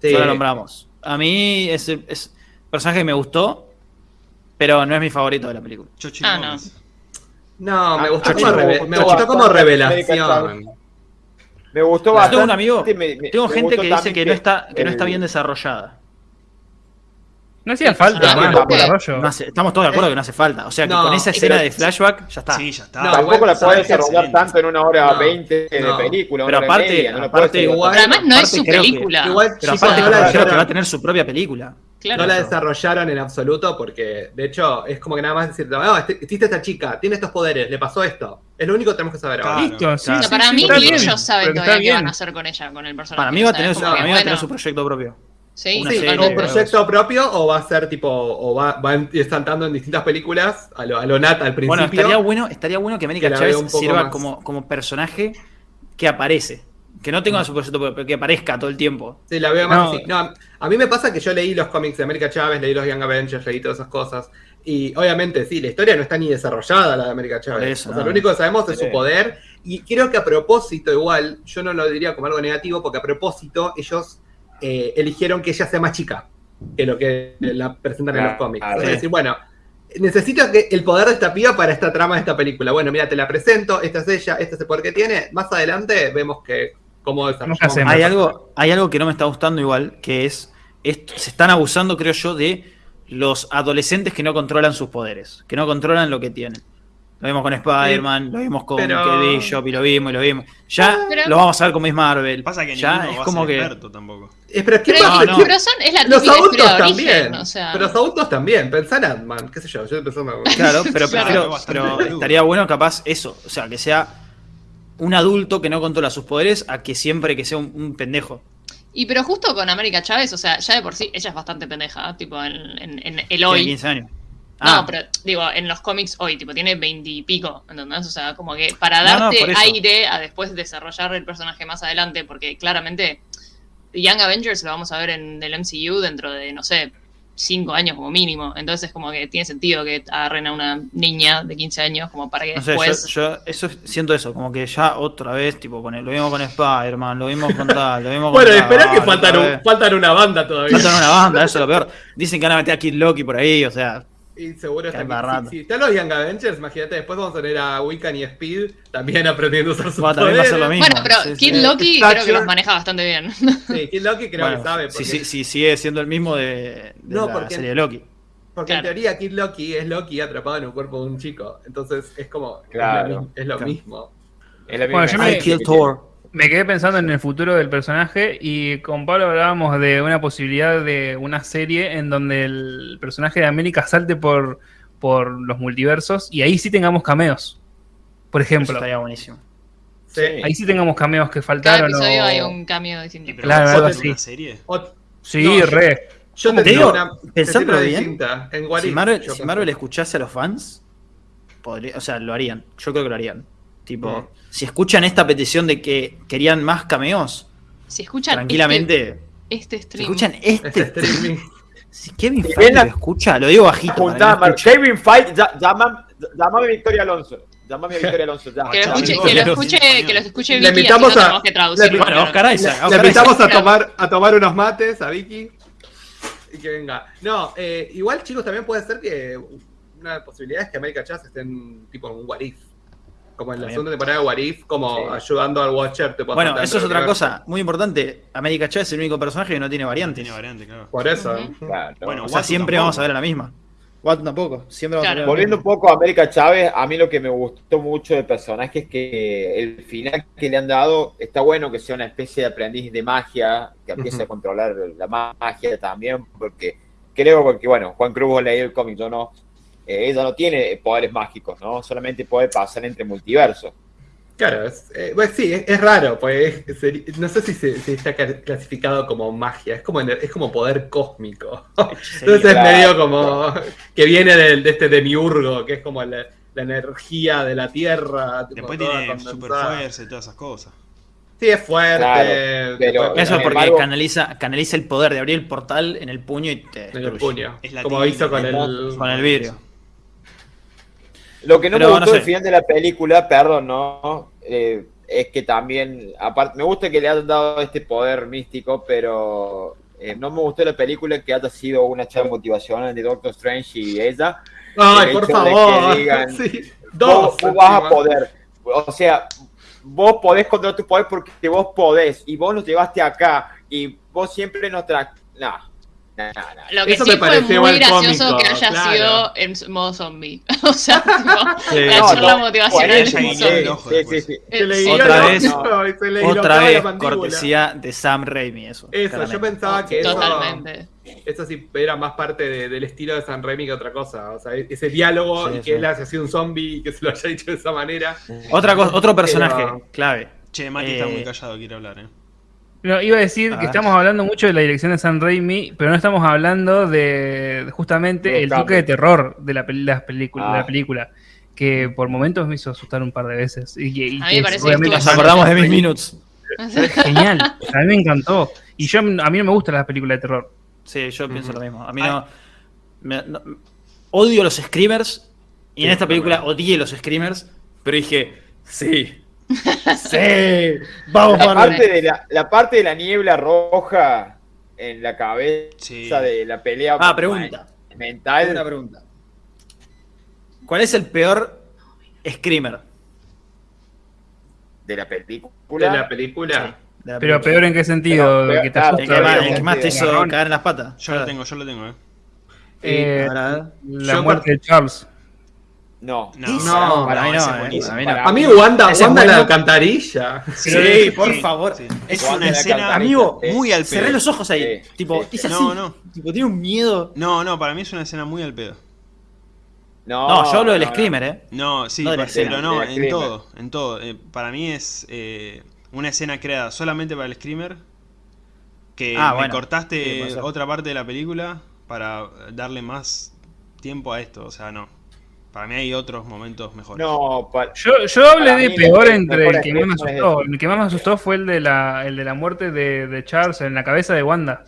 Sí. La nombramos. A mí es, es personaje que me gustó, pero no es mi favorito de la película. Chochi Ah, no. No, me Ah, gustó, Chochi como, reve- me gustó como revelación. Me gustó bastante. tengo un amigo, me- me- tengo me gente que dice que no está, que no está bien desarrollada. No hacía falta ah. No hace- estamos todos de acuerdo que no hace falta. O sea que No, con esa escena pero- de flashback ya está. Sí, ya está. No, Tampoco la que desarrollar tanto en una hora No, 20 de película. Pero aparte- media, Igual- Pero además no es su que- película. Igual, Pero aparte creo que va a tener su propia película. Claro. no la desarrollaron en absoluto porque, de hecho, es como que nada más decir, no, este- existe esta chica, tiene estos poderes, le pasó esto. Es lo único que tenemos que saber ahora. Claro. Listo, sí, Claro. O sea, sí, para sí, mí ni ellos saben todavía qué van a hacer con ella, con el personaje. Para mí va a tener su, como para que, mí va a tener bueno, su proyecto propio. Sí, una Sí, serie, un proyecto propio o va a ser tipo, o va, va saltando en distintas películas a lo, a lo Nat al principio. Bueno, estaría bueno, estaría bueno que América Chávez sirva más. como, como personaje que aparece. Que no tenga su proyecto propio, pero que aparezca todo el tiempo. Sí, la veo más No. así. No, a mí me pasa que yo leí los cómics de América Chávez, leí los Young Avengers, leí todas esas cosas. Y obviamente, sí, la historia no está ni desarrollada, la de América Chávez. Eso, o sea, no. lo único que sabemos es su poder. Y creo que a propósito, igual, yo no lo diría como algo negativo, porque a propósito, ellos eh, eligieron que ella sea más chica que lo que la presentan en los cómics. Es decir, bueno, necesito que el poder de esta piba para esta trama de esta película. Bueno, mira, te la presento, esta es ella, este es el poder que tiene. Más adelante vemos que cómo desarrollamos. ¿Qué hacemos? Hay algo, hay algo que no me está gustando igual, que es, esto- se están abusando, creo yo, de los adolescentes que no controlan sus poderes, que no controlan lo que tienen. Lo vimos con Spider-Man, lo vimos con pero- Bishop y lo vimos y lo vimos. Ya Pero- lo vamos a ver como es Marvel. Pasa que ya es va como a ser que experto tampoco. Eh, pero ¿quién Pero, no, pero son, es la Los adultos también. origen, o sea. Pero los adultos también. Pensá en Ant-Man, qué sé yo. Yo empezando a... Claro, pero, Claro. pero estaría bueno capaz eso, o sea, que sea un adulto que no controla sus poderes a que siempre que sea un, un pendejo. Y pero justo con América Chávez, o sea, ya de por sí, ella es bastante pendeja, tipo en, en- en el Tiene hoy. 15 años. No, Ah, pero digo, en los cómics hoy, tipo, tiene veintipico, ¿entendés? O sea, como que para No, no, darte aire a después desarrollar el personaje más adelante, porque claramente Young Avengers lo vamos a ver en el MCU dentro de, no sé, cinco años como mínimo. Entonces, como que tiene sentido que agarren a una niña de 15 años como para que no sé, después... yo, yo eso siento eso, como que ya otra vez, tipo, con el- lo vimos con Spider-Man, lo vimos con tal, lo vimos con Bueno, tal, espera que faltan, un- faltan una banda todavía. Faltan una banda, eso es lo peor. Dicen que van a meter a Kid Loki por ahí, o sea, Y seguro si, si están los Young Avengers, imagínate, después vamos a tener a Wiccan y Speed también aprendiendo a usar sus también lo mismo. Bueno, pero Sí, Kid sí. Loki creo que los maneja bastante bien. Sí, Kid Loki creo Bueno, que sabe. si, Porque, si- si sigue siendo el mismo de, de No, la porque- serie de Loki. porque en teoría Kid Loki es Loki atrapado en un cuerpo de un chico. Entonces es como. es Claro. lo, mi- es lo Claro. mismo. Es la Bueno, yo me-. Thor. Me quedé pensando en el futuro del personaje y con Pablo hablábamos de una posibilidad de una serie en donde el personaje de América salte por, por los multiversos y ahí sí tengamos cameos. Por Eso ejemplo, estaría buenísimo. Sí. ahí sí tengamos cameos que Cada faltaron. episodio o- hay un cambio distinto. Claro, ¿vas a algo así. una serie? O- Sí, No, yo- re. yo Te te digo, una, te una bien, distinta. En What Si Marvel, yo si. Marvel escuchase a los fans, podría, o sea, lo harían. Yo creo que lo harían. Tipo, si escuchan esta petición de que querían más cameos, Si escuchan tranquilamente. este, este Si stream, escuchan Este este. streaming. Si Kevin Si Feige ven la- lo escucha, lo digo bajito. para que Juntá, lo Mar- escuche. Kevin Fight, llama- llamame a Victoria Alonso. Llamame a Victoria Alonso. Ya, que lo escuche, que lo escuche, que lo escuche Le Vicky, invitamos así no a- que traducirlo. le- Bueno, Oscar Isaac. Le Oscar invitamos a tomar, a tomar unos mates a Vicky y que venga. No, eh, igual chicos, también puede ser que una posibilidad es que América Chávez esté en tipo en un What If. Como en la segunda temporada de What If, como Sí. ayudando al Watcher. te Bueno, eso es otra cosa muy importante. América Chávez es el único personaje que no tiene variantes. Tiene variante, claro. Por eso. Ujú. Claro. Bueno, O sea, Watu siempre tampoco. vamos a ver a la misma. Watson tampoco. Siempre vamos Claro. a ver Volviendo un poco a América Chávez, a mí lo que me gustó mucho del personaje es que el final que le han dado está bueno que sea una especie de aprendiz de magia, que empiece a controlar la magia también, porque creo que, bueno, Juan Cruz ha leído el cómic, yo no. Eh, ella no tiene poderes mágicos, ¿no? Solamente puede pasar entre multiversos. Claro, es, eh, bueno, sí, es, es raro, pues es- no sé si, se, si está ca- clasificado como magia, es como, es como poder cósmico. Entonces es medio como que viene del- de, este demiurgo, que es como la, la energía de la Tierra. Después tiene super fuerza y todas esas cosas. Sí, es fuerte. Claro, pero- Eso porque embargo- canaliza, canaliza el poder de abrir el portal en el puño y te en el puño. Es la Como hizo con el. Con el vidrio. Lo que no Pero me no gustó sé. del final de la película, perdón, no, eh, es que también, aparte, me gusta que le hayan dado este poder místico, pero eh, no me gustó la película que haya sido una charla motivacional de Doctor Strange y ella. Ay, por favor. digan, Sí, Dos. vos vas a poder, o sea, vos podés controlar tu poder porque vos podés, y vos nos llevaste acá, y vos siempre nos tra... No, no, no, no. Lo que Eso sí me fue pareció muy igual gracioso cómico, que haya claro. sido en modo zombie. o sea, tipo, Sí. la No, charla motivacional en zombie. Sí. guiñó Otra vez- Otra vez cortesía de Sam Raimi eso. Eso, claramente. yo pensaba que eso, Totalmente. eso sí era más parte de- del estilo de San Remi que otra cosa. O sea, ese diálogo Sí, y que él haya sido un zombie y que se lo haya dicho de esa manera. Otra cosa, otro personaje Pero- clave. Che, Mati está Eh, muy callado, quiere hablar, eh. No, iba a decir A que ver. estamos hablando mucho de la dirección de San Raimi, pero no estamos hablando de, justamente De el toque de terror de la, peli- películas- de Ah. la película, que por momentos me hizo asustar un par de veces. Y, y- A mí me que parece que Nos acordamos de mis minutos. Genial, a mí me encantó. Y yo a mí no me gustan las películas de terror. Sí, yo pienso lo mismo. A mí no, me- no- Odio los screamers. Y en esta película odié los screamers. Pero dije, sí. Sí. Vamos, La Marvel. parte, de la, la parte de la niebla roja en la cabeza Sí. de la pelea Ah, pregunta. mental. Una pregunta. ¿Cuál es el peor screamer de la De película. la película. de la Pero película? peor en qué sentido, Pero, que te claro, El asusta. que, más, Claro, el que más te hizo caer en las patas. Yo lo tengo, yo lo tengo, eh. Eh, la muerte de Charles. No. No, No, para mí no, es eh, A mí Wanda, es Wanda la bueno. alcantarilla. Sí, por favor. Sí. Es Wanda una la escena, amigo, sí. muy al Cerré pedo. los ojos ahí. Sí, tipo, sí. hice así. No, no. Tipo, tiene un miedo. No, no, para mí es una escena muy al pedo. No, No, yo hablo del no, no. screamer, eh. No, sí, la pa- escena, pero no, la en screamer. todo, en todo. Eh, para mí es eh, una escena creada solamente para el screamer, que Ah, me bueno. Sí, cortaste otra parte de la película para darle más tiempo a esto, o sea, no. Para mí hay otros momentos mejores. No, pa- Yo, yo hablé Para de peor el entre el que más me asustó. El que más me asustó fue el de la, el de la muerte de, de Charles en la cabeza de Wanda.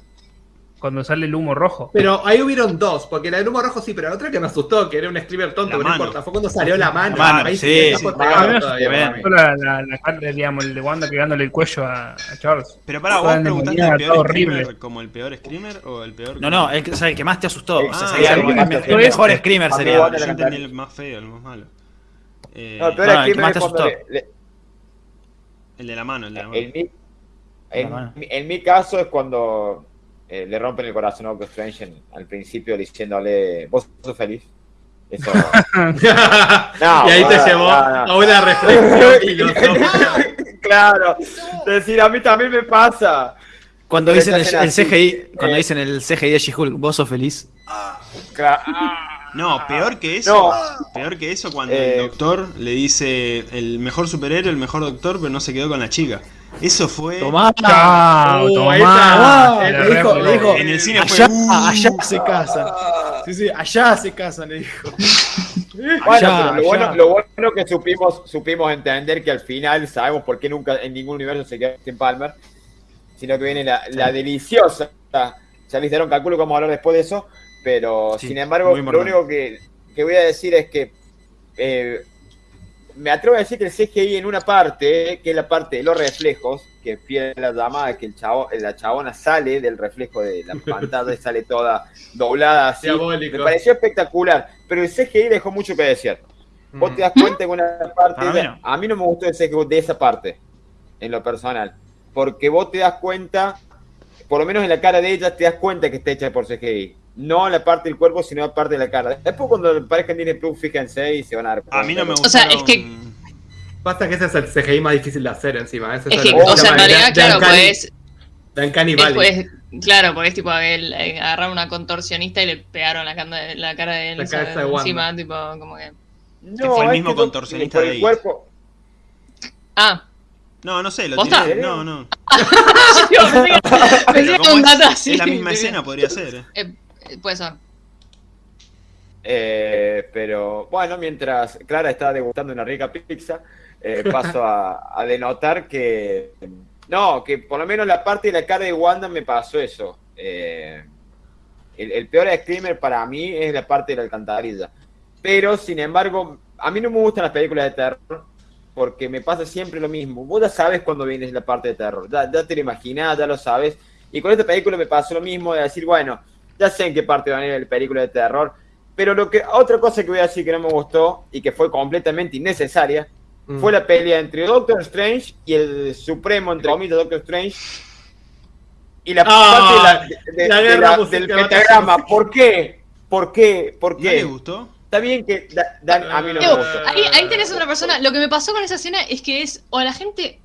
Cuando sale el humo rojo. Pero ahí hubieron dos, porque la del humo rojo sí, pero la otra que me asustó, que era un screamer tonto, que no importa, fue cuando salió la mano. La mano, ahí sí, sí. Ah, todavía. La, la, la parte, digamos, el de Wanda pegándole el cuello a, a Charles. Pero para vos preguntaste el peor screamer horrible. como el peor screamer o el peor No, no, el, que- o sea, el que más te asustó. Ah, O sea, sí, sería el, el mejor screamer sería. Yo entendí el más feo, el más malo. Eh, No, el peor No, el que screamer más te asustó. le- le- el de la mano, el de la mano. en, mi, en, en mi caso es cuando eh, le rompen el corazón a Doctor Strange en- al principio diciéndole, vos sos feliz. Eso. No, y ahí te no, llevó no, no. a una reflexión filosófica. claro. Decir, a mí también me pasa. Cuando dicen el, el CGI, así, cuando eh. dicen el CGI de She-Hulk, vos sos feliz. No, peor que eso. No. Peor que eso cuando Eh. el doctor le dice el mejor superhéroe, el mejor doctor, pero no se quedó con la chica. Eso fue. Tomá. Chao, Uh, tomá. esa- La le dijo- le dijo- En el cine Allá, fue. "Uh". allá se casan. Sí, sí, allá se casan, le dijo. Bueno, Allá, pero lo bueno, lo bueno que supimos, supimos entender que al final sabemos por qué nunca en ningún universo se queda Tim Palmer, sino que viene la, la deliciosa. Ya les dieron cálculo, vamos a hablar después de eso, pero Sí, sin embargo, lo único que, que voy a decir es que eh, me atrevo a decir que el CGI en una parte, que es la parte de los reflejos, que fiel a la llamada, que el chavo, la chabona sale del reflejo de la pantalla y sale toda doblada así. Diabólico. Me pareció espectacular, pero el CGI dejó mucho que desear. Vos te das cuenta que una parte. De- no. a mí no me gustó el CGI de esa parte, en lo personal. Porque vos te das cuenta, por lo menos en la cara de ella, te das cuenta que está hecha por CGI. No la parte del cuerpo, sino la parte de la cara. Después, cuando aparezca en Disney Plus, fíjense y se van a dar cuenta. A mí no me O gustó. sea, es que- Pasa que ese es el CGI más difícil de hacer encima. Ese Es que, o sea, en realidad, claro, Uncanny- pues, de Uncanny es, Valley. pues, Claro, porque es tipo el, eh, agarraron una contorsionista y le pegaron la, canda- la cara de La Elsa cabeza de Wanda. encima, tipo, como que. No, fue el mismo que contorsionista de el ahí. cuerpo. Ah, No, no sé, lo tiré. No, no. yo pensé que- pensé Pero que como era un es, dato así. es la misma escena, podría ser. eh. Puede ser. Eh, pero bueno, mientras Clara está degustando una rica pizza, eh, paso a, a denotar que no, que por lo menos la parte de la cara de Wanda me pasó eso. Eh, el, el peor screamer para mí es la parte de la alcantarilla. Pero sin embargo, a mí no me gustan las películas de terror porque me pasa siempre lo mismo. Vos ya sabes cuando viene la parte de terror, ya, ya te lo imaginás, ya lo sabes. Y con esta película me pasó lo mismo de decir, bueno, ya sé en qué parte va a venir la película de terror. Pero lo que otra cosa que voy a decir que no me gustó y que fue completamente innecesaria Mm. fue la pelea entre Doctor Strange y el supremo, entre comillas, Doctor Strange. Y la Ah, parte de la- de- la de guerra la- musical. del pentagrama. ¿Por qué? ¿Por qué? ¿Por ¿No qué? le gustó? Está bien que da- a mí no me gustó. ahí, ahí tenés otra persona. Lo que me pasó con esa escena es que es, o a la gente,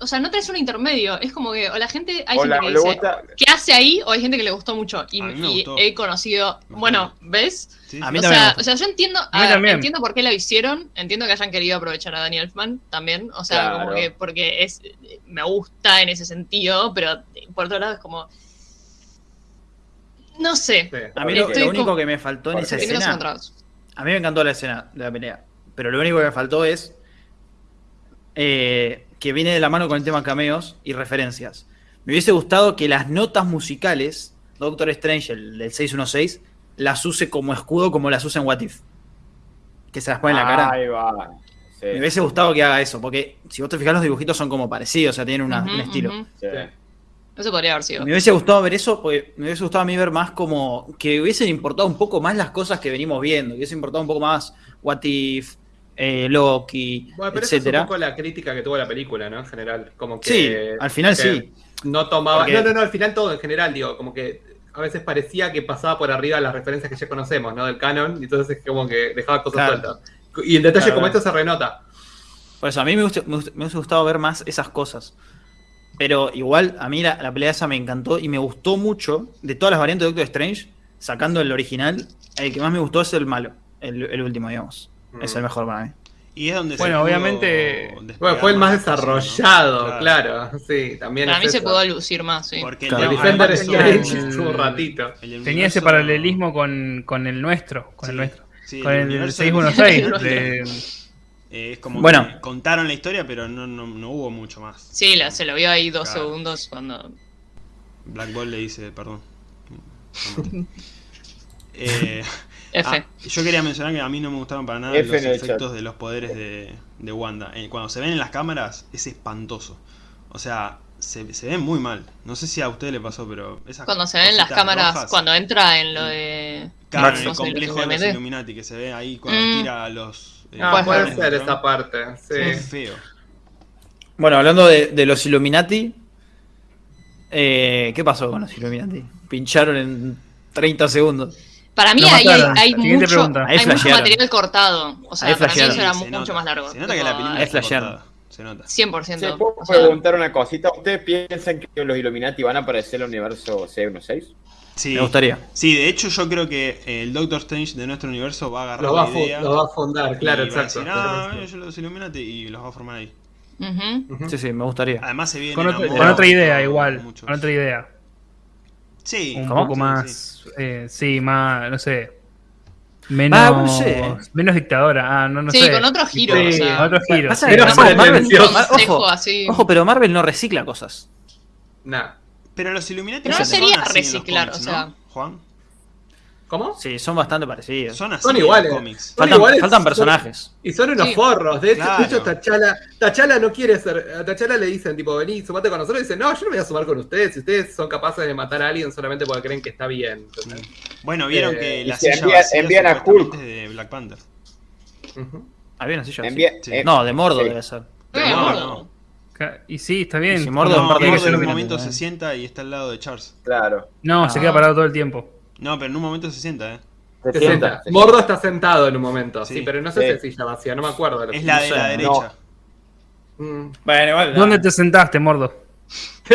o sea, no tenés un intermedio. Es como que, o la gente, hay O gente la- que dice, gusta- ¿qué hace ahí? O hay gente que le gustó mucho. Y, he conocido, bueno, ¿ves? Sí, A mí o, también me sea, o sea, yo entiendo, A mí a ver, también. entiendo por qué la hicieron, entiendo que hayan querido aprovechar a Danny Elfman también, o sea, Claro. como que porque es me gusta en ese sentido, pero por otro lado es como no sé, Sí. A mí lo, lo único como- que me faltó en esa escena. A mí me encantó la escena de la pelea. Pero lo único que me faltó es eh, que viene de la mano con el tema cameos y referencias. Me hubiese gustado que las notas musicales, Doctor Strange, el del 616, las use como escudo como las usa en What If. Que se las pone en la cara. Ahí va. Sí, Me hubiese gustado que haga eso, porque si vos te fijas los dibujitos son como parecidos, o sea, tienen una- un estilo. sí. Eso podría haber sido. Me hubiese gustado ver eso, porque me hubiese gustado a mí ver más como que hubiesen importado un poco más las cosas que venimos viendo, que hubiese importado un poco más What If, eh, Loki, Bueno, pero esa es un poco la crítica que tuvo la película, ¿no? En general. Como que, Sí, al final sí. No tomaba. Porque- No, no, no, al final todo en general, digo, como que a veces parecía que pasaba por arriba las referencias que ya conocemos, ¿no? Del canon, y entonces es como que dejaba cosas Claro. sueltas. Y en detalle Claro, como claro. esto se renota. Por eso, a mí me, gusta- me hubiese gustado ver más esas cosas. Pero igual, a mí la, la pelea esa me encantó y me gustó mucho. De todas las variantes de Doctor Strange, sacando el original, el que más me gustó es el malo, el, el último, digamos. Es Mm. el mejor para mí. Y es donde Bueno, se obviamente- Bueno, fue el más desarrollado, claro. Sí, también Para es mí se pudo lucir más, sí. Porque Claro. El el, Defender el- estuvo un ratito. el Tenía ese paralelismo con, con el nuestro, con el nuestro. sí, con el, universo 616. de- Eh, es como Bueno. que contaron la historia, pero no, no, no hubo mucho más. Sí, la- se lo vio ahí dos Claro. segundos cuando... Black Ball le dice, perdón. Eh, F. ah, yo quería mencionar que a mí no me gustaron para nada F los en efectos de los poderes de, de Wanda. Eh, cuando se ven en las cámaras es espantoso. O sea, se, se ven muy mal. No sé si a usted le pasó, pero esas Cuando se ven las cositas cámaras, rojas, cuando entra en lo de... claro, Max, el no complejo de los Illuminati. Illuminati que se ve ahí cuando Mm. tira a los eh, Ah, Puede ser esa parte, Es feo. Bueno, hablando de, de los Illuminati, eh, ¿qué pasó con los Illuminati? Pincharon en 30 segundos. Para mí hay, mucho, pregunta. Ahí hay mucho flashearon. material cortado. O sea, para mí eso era se mucho nota. más largo. Se nota que la película flashearon. cortada. Se nota. 100%. ¿Se o puedo sea, preguntar una cosita? ¿Ustedes piensan que los Illuminati van a aparecer en el universo C16? Sí. Me gustaría. Sí, de hecho yo creo que el Doctor Strange de nuestro universo va a agarrar Lo va, a la fu- idea lo va a fundar, claro, y va a exacto. decir, ah, ellos los Illuminati y los va a formar ahí. Sí, sí, me gustaría. Además se viene con, otro- amor, con otra idea, igual. muchos- Con otra idea. Sí, Un ¿Cómo? poco Sí, más. sí. eh, sí, más. No sé. Menos. Ah, no sé. Menos dictadora. Ah, no, no sí, sé. con otro giro. Sí, o sea, otro giro. Pasa Pero Marvel, pretencioso. Mar- consejo ojo, así. ojo, pero Marvel no recicla cosas. Nah. Pero los Illuminati Pero no sería reciclar, cómics, o sea. ¿no, Juan? ¿Cómo? Sí, son bastante parecidos. Son así Son en los iguales. cómics. Son Faltan, iguales, faltan son- personajes. Y son unos Sí. forros. De hecho, Claro. de hecho Tachala, Tachala no quiere ser. A Tachala le dicen, tipo, vení, sumate con nosotros. Y dice, no, yo no me voy a sumar con ustedes. Si ustedes son capaces de matar a alguien solamente porque creen que está bien. Bueno, vieron Eh, que la si silla envían- vacía envían a Hulk. de Black Panther. Había una silla. Envía- Sí. eh, No, de Mordo sí. debe ser. Eh, No, no. Ca- Y sí, está bien. Y si Mordo No, en Mordo en un momento ¿eh? se sienta y está al lado de Charles. Claro. No, se Ah. queda parado todo el tiempo. No, pero en un momento se sienta, ¿eh? Se 60, sienta. Mordo está sentado en un momento, sí, Sí. pero no sé si silla vacía, no me acuerdo. de lo Es que- la de sé, la no. derecha. Mm. Bueno, igual. ¿Dónde te sentaste, Mordo?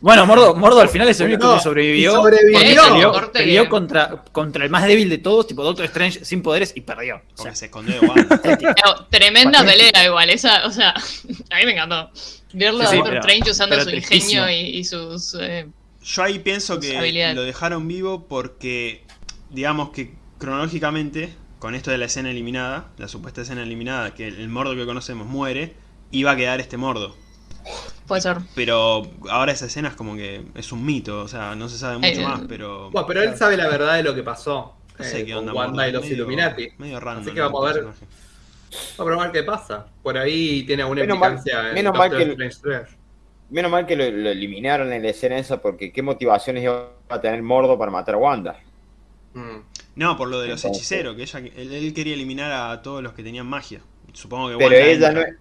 Bueno, Mordo, Mordo al final es el único No, que sobrevivió. sobrevivió. Peleó, peleó contra, contra el más débil de todos, tipo Doctor Strange sin poderes y perdió. O sea, se escondió. Pero, tremenda pelea igual, esa, o sea, a mí me encantó. Verlo Sí, a Doctor pero- Strange usando su tristísimo. ingenio y, y sus... eh, Yo ahí pienso que lo dejaron vivo porque, digamos que cronológicamente, con esto de la escena eliminada, la supuesta escena eliminada, que el mordo que conocemos muere, iba a quedar este mordo. puede ser. Pero ahora esa escena es como que es un mito, o sea, no se sabe mucho Eh, más, pero... Bueno, pero él sabe la verdad de lo que pasó. No sé eh, qué con. Wanda Mordo, y los medio- Illuminati. Medio random. Así que vamos a ver. personaje. Vamos a ver qué pasa. Por ahí tiene alguna Menos mal- implicancia en menos mal que el- Strange 3. Menos mal que lo, lo eliminaron en la escena esa porque qué motivaciones iba a tener Mordo para matar a Wanda. Mm. No, por lo de los Entonces- hechiceros, que ella, él, él quería eliminar a todos los que tenían magia. Supongo que Pero Wanda ella no entra.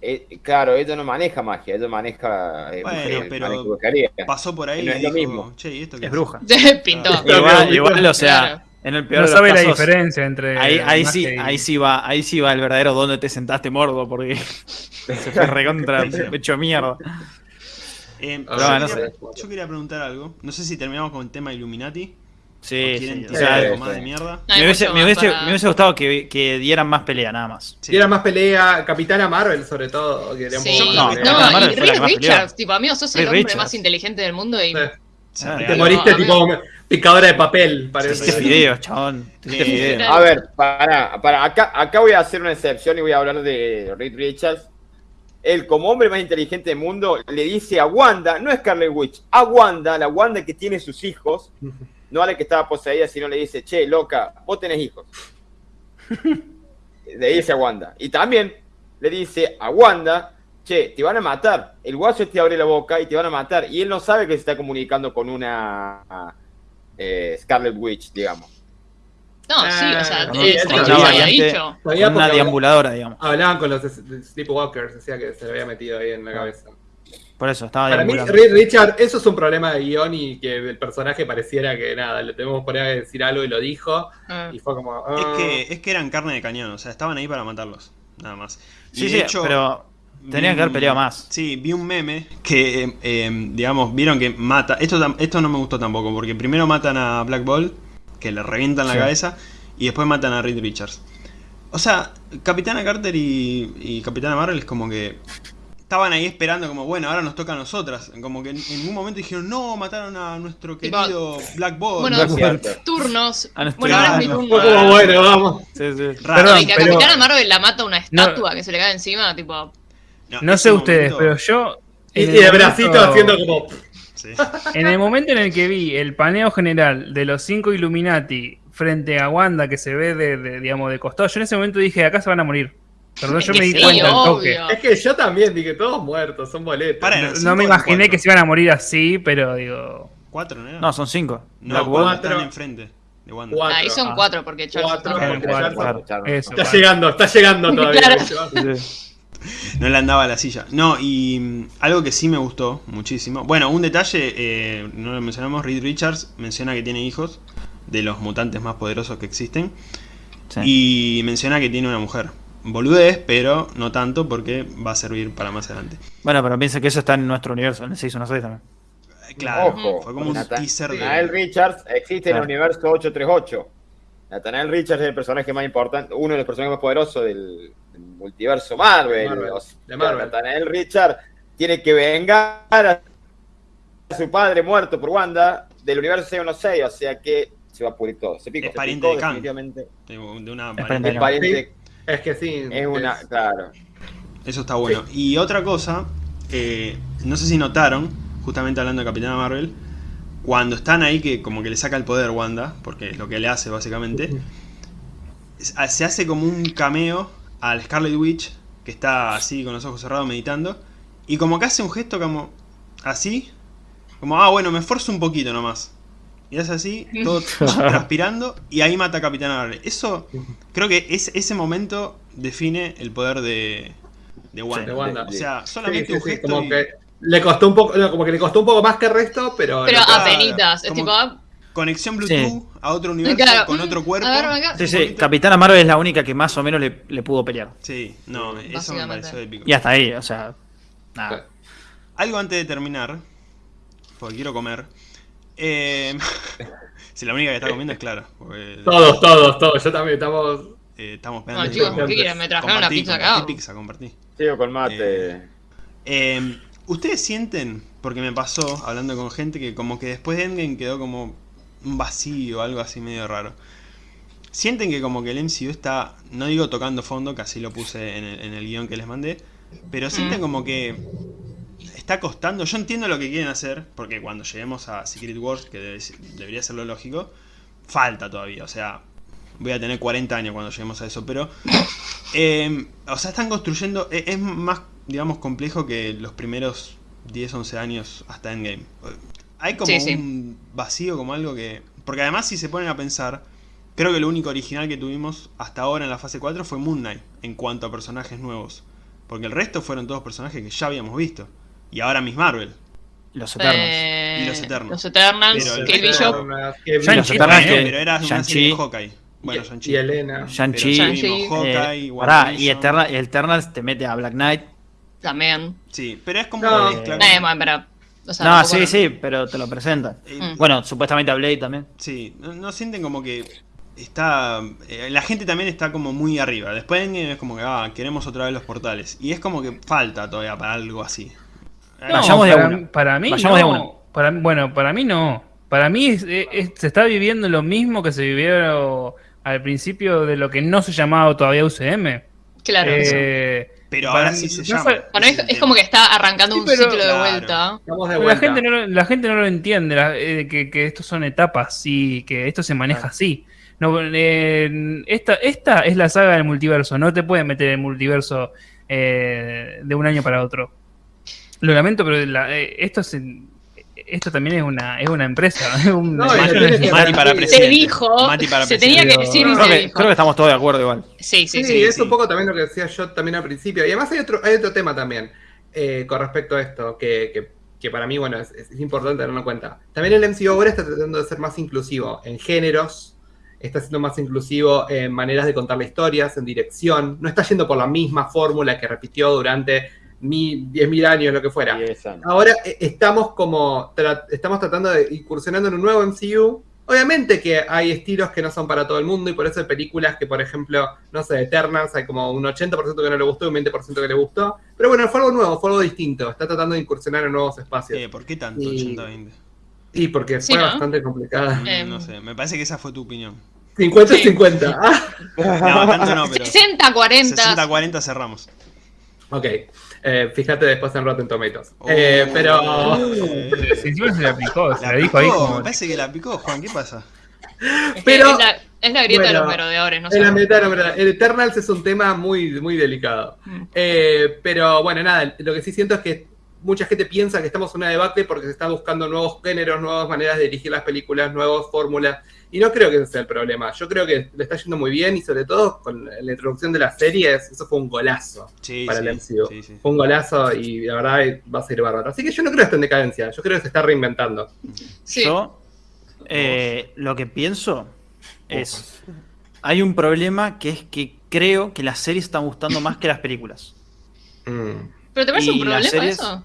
eh, claro, ella no maneja magia, ella maneja eh, Bueno, pero maneja. Pasó por ahí No y es lo dijo, mismo. che, ¿y esto qué es es?". bruja. Pintó. Ah. Igual, igual, o sea, Claro. En el peor No de los sabe la diferencia entre. Ahí, ahí sí, ahí sí va, ahí sí va el verdadero dónde te sentaste mordo, porque se fue recontra hecho mierda. Eh, yo, no quería, sé. yo quería preguntar algo. No sé si terminamos con el tema Illuminati. Sí, o sí. tirar algo sí. más de mierda. No me, hubiese, me hubiese- para- me hubiese gustado que, que dieran más pelea, nada más. Era más pelea, Capitana Marvel sobre todo. Que un Sí, poco más No, no, Marvel y Reed. Richards, tipo, amigo, sos el hombre Richards. más inteligente del mundo y... Ah, Te moriste tipo picadora de papel, parece. Te hiciste fideos, chabón. A ver, para, para acá, acá voy a hacer una excepción y voy a hablar de Reed Richards. Él, como hombre más inteligente del mundo, le dice a Wanda, no es Scarlet Witch, a Wanda, la Wanda que tiene sus hijos, no a la que estaba poseída, sino le dice, che, loca, vos tenés hijos. le dice a Wanda. Y también le dice a Wanda, che, te van a matar. El guaso te abre la boca y te van a matar. Y él no sabe que se está comunicando con una eh, Scarlet Witch, digamos. No, sí, o sea, Ah, eh, no, lo había dicho. Una deambuladora, digamos. Hablaban con los Sleepwalkers, decía que se le había metido ahí en la cabeza. Por eso, estaba Para mí, Richard, eso es un problema de guion y que el personaje pareciera que nada, le tenemos que poner a decir algo y lo dijo. Ah. Y fue como. Es ah. que, es que eran carne de cañón, o sea, estaban ahí para matarlos, nada más. Y Sí, de sí, hecho, pero tenían que haber peleado más. Sí, vi un meme que, eh, eh, digamos, vieron que mata. Esto, esto no me gustó tampoco, porque primero matan a Black Ball, que le revientan la Sí. cabeza, y después matan a Reed Richards. O sea, Capitana Carter y, y Capitana Marvel es como que estaban ahí esperando, como bueno, ahora nos toca a nosotras. Como que en, en ningún momento dijeron, no, mataron a nuestro querido Black Ball. Bueno, cierto. turnos. A Bueno, ahora es mi turno. Bueno, vamos. Sí, sí. Raro. Perdón, y que a pero- Capitana Marvel la mata una No. estatua que se le cae encima, tipo. No sé ustedes, momento- pero yo. Y, el momento- bracito haciendo como. Sí. En el momento en el que vi el paneo general de los cinco Illuminati frente a Wanda que se ve de, de, digamos, de costado, yo en ese momento dije, acá se van a morir. Perdón, yo me di sí, cuenta al toque. Es que yo también dije, todos muertos, son boletos. Para, No, me imaginé cuatro. que se iban a morir así, pero digo. ¿Cuatro, no? No, son cinco. No, cuatro están enfrente de Wanda. Cuatro. Ahí son Ah. cuatro, porque Charles Cuatro. está- porque cuatro. Está para- llegando, está llegando todavía. Claro. No le andaba la silla. No, y mm, algo que sí me gustó muchísimo. Bueno, un detalle, eh, no lo mencionamos, Reed Richards menciona que tiene hijos de los mutantes más poderosos que existen. Sí. Y menciona que tiene una mujer. Boludez, pero no tanto porque va a servir para más adelante. Bueno, pero piensa que eso está en nuestro universo, en el 616 también. Claro, Ojo, fue como un teaser de... Richards existe en el universo 838. Nathaniel Richards es el personaje más importante, uno de los personajes más poderosos del, del multiverso Marvel. Marvel, O sea, de Marvel. Nathaniel Richards tiene que vengar a su padre muerto por Wanda del universo 616, o sea que se va a pudrir todo. Se Es se pariente de Kang. definitivamente. de de una Es pariente. Es pariente, Es que sí. es una, claro. Eso está bueno. Y otra cosa, eh, no sé si notaron, justamente hablando de Capitana Marvel, cuando están ahí que como que le saca el poder Wanda, porque es lo que le hace básicamente, se hace como un cameo al Scarlet Witch, que está así con los ojos cerrados meditando, y como que hace un gesto como así, como, ah bueno, me esfuerzo un poquito nomás. Y hace así, todo transpirando, y ahí mata a Capitana Marvel. Eso, creo que es, ese momento define el poder de, de Wanda. de Wanda. O sea, solamente sí, un sí, gesto como y que le costó un poco, como que le costó un poco más que el resto, pero. Pero no- apenitas. Es tipo, ah, conexión Bluetooth a otro universo Claro. con otro cuerpo. Ver. Sí, sí. Capitana Marvel es la única que más o menos le, le pudo pelear. Sí, no, eso me pareció épico. Y hasta ahí, o sea, nada. algo antes de terminar, porque quiero comer. Eh, si la única que está comiendo es Clara. porque- Todos, todos, todos. Yo también estamos. eh, estamos esperando. No, chicos. ¿qué quieren? Me trajeron la pizza compartí acá. pizza, compartí. Sigo con mate. Eh, Eh, ¿Ustedes sienten, porque me pasó hablando con gente, que como que después de Endgame quedó como un vacío, algo así medio raro? ¿Sienten que como que el MCU está, no digo tocando fondo, que así lo puse en el, en el guion que les mandé, pero sienten Mm. como que está costando? Yo entiendo lo que quieren hacer, porque cuando lleguemos a Secret Wars, que debe- debería ser lo lógico, falta todavía, o sea, voy a tener 40 años cuando lleguemos a eso, pero... eh, o sea, están construyendo... eh, Es más, digamos, complejo que los primeros 10, 11 años hasta Endgame. Hay como Sí, sí. un vacío, como algo que... Porque además si se ponen a pensar, creo que lo único original que tuvimos hasta ahora en la fase 4 fue Moon Knight, en cuanto a personajes nuevos. Porque el resto fueron todos personajes que ya habíamos visto. Y ahora Miss Marvel. Los Eternos. Eh, Y los Eternals. Los Eternals, Pero el Bishop. Los Eternals que- pero era una Shang-Chi. serie de Hawkeye. Bueno, y, Shang-Chi. y Elena. Shang-Chi. Eh, y. Eterna- y Eternals te mete a Black Knight. También. Sí, pero es como No. una mezcla. Eh, bueno, pero. O sea, no, tampoco sí, sí, pero te lo presentan. Eh, Mm. Bueno, supuestamente a Blade también. Sí, no, no sienten como que está... eh, la gente también está como muy arriba. Después Endgame es como que, ah, queremos otra vez los portales. Y es como que falta todavía para algo así. No, Vayamos de para, uno. para mí Vayamos de. Para, bueno, para mí no. Para mí es- es- se está viviendo lo mismo que se vivió al principio de lo que no se llamaba todavía UCM. Claro. Eh, Pero ahora sí se llama. es, es como que está arrancando Sí, un pero- ciclo de Claro. vuelta. La, gente no, lo- la gente no lo entiende, la- eh, que, que estos son etapas y que esto se maneja así. No, eh, esta, esta es la saga del multiverso, no te pueden meter el multiverso eh, de un año para otro. Lo lamento, pero la- eh, esto es en- esto también es una, es una empresa. es un- No, que- Mati para presidente. Se dijo. Mati para se presidente. tenía que decir y No, Creo que, dijo. creo que estamos todos de acuerdo igual. Sí, sí, Sí, sí. es sí. un poco también lo que decía yo también al principio. Y además hay otro, hay otro tema también eh, con respecto a esto, que, que- que para mí, bueno, es, es importante tenerlo en cuenta. También el MCU ahora está tratando de ser más inclusivo en géneros, está siendo más inclusivo en maneras de contar las historias, en dirección. No está yendo por la misma fórmula que repitió durante 10.000 años, lo que fuera. Ahora eh, estamos como tra- estamos tratando de incursionando en un nuevo MCU. Obviamente que hay estilos que no son para todo el mundo y por eso hay películas que, por ejemplo, no sé, Eternals, hay como un 80% que no le gustó y un 20% que le gustó. Pero bueno, fue algo nuevo, fue algo distinto. Está tratando de incursionar en nuevos espacios. Eh, ¿Por qué tanto Y- 80-20? Y porque Sí, fue ¿no? bastante complicada. Mm, Em. No sé, me parece que esa fue tu opinión. 50-50. Ah, No, tanto no, pero 60-40. 60-40 cerramos. ok. Eh, fíjate después en Rotten Tomatoes. Oh, Eh, pero... eh, Si encima se le aplicó, se la dijo ahí como. me parece que la picó, Juan, ¿qué pasa? Es, Pero- es, la, es la grieta de bueno, los merodeadores, no Es sé. la meta, la verdad. El Eternals es un tema muy, muy delicado. Mm. Eh, pero bueno, nada, lo que sí siento es que mucha gente piensa que estamos en una debacle porque se están buscando nuevos géneros, nuevas maneras de dirigir las películas, nuevas fórmulas. Y no creo que ese sea el problema. Yo creo que le está yendo muy bien y sobre todo con la introducción de las series, eso fue un golazo Sí, para sí, el MCU. sí, sí. Fue un golazo y la verdad va a ser bárbaro. Así que yo no creo que esté en decadencia, yo creo que se está reinventando. Sí. Yo eh, lo que pienso es. Hay un problema que es que creo que las series están gustando más que las películas. Mm. ¿Pero te parece y un problema series- eso?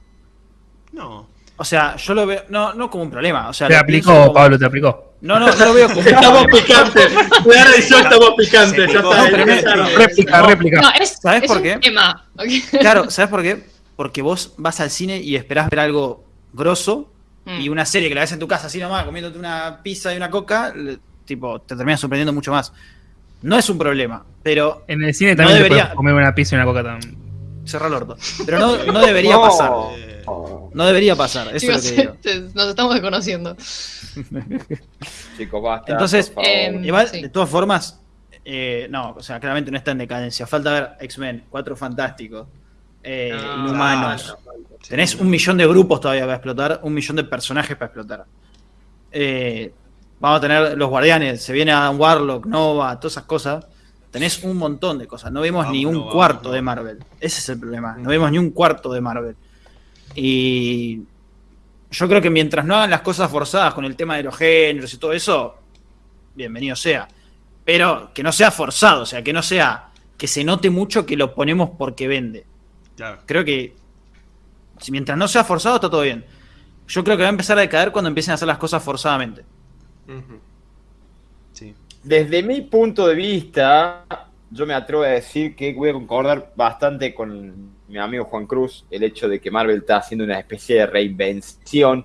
No, O sea, yo lo veo. No, no como un problema. O sea, Te aplicó, como- Pablo, te aplicó. No, no, no lo veo como Estamos picantes. Clara y yo estamos picantes. Ya está. No, Réplica, No. réplica. No, es, ¿Sabes es por un qué? tema. Claro, ¿sabes por qué? Porque vos vas al cine y esperás ver algo grosso Mm. y una serie que la ves en tu casa así nomás, comiéndote una pizza y una coca, le- tipo, te terminas sorprendiendo mucho más. No es un problema, pero En el cine también No debería- comer una pizza y una coca también. cerra el orto. Pero no, no debería No. pasar. Eh, No debería pasar, eso Chicos, es lo que digo. te- nos estamos desconociendo. Chicos, basta. Entonces, por favor. em, Igual, Sí. de todas formas, eh, no, o sea, claramente no está en decadencia. Falta ver X-Men, Cuatro Fantásticos, eh, No, Inhumanos. no, no, no. Tenés un millón de grupos todavía para explotar, un millón de personajes para explotar. Eh, vamos a tener los guardianes, se viene Adam Warlock, Nova, todas esas cosas. Tenés un montón de cosas. No vemos Vamos, ni un cuarto de. Marvel. Ese es el problema. No vemos ni un cuarto de Marvel. Y yo creo que mientras no hagan las cosas forzadas con el tema de los géneros y todo eso, bienvenido sea. Pero que no sea forzado, o sea, que no sea que se note mucho que lo ponemos porque vende. claro. Creo que Si mientras no sea forzado, está todo bien. Yo creo que va a empezar a decaer cuando empiecen a hacer las cosas forzadamente. Sí. Desde mi punto de vista, yo me atrevo a decir que voy a concordar bastante con mi amigo Juan Cruz, el hecho de que Marvel está haciendo una especie de reinvención.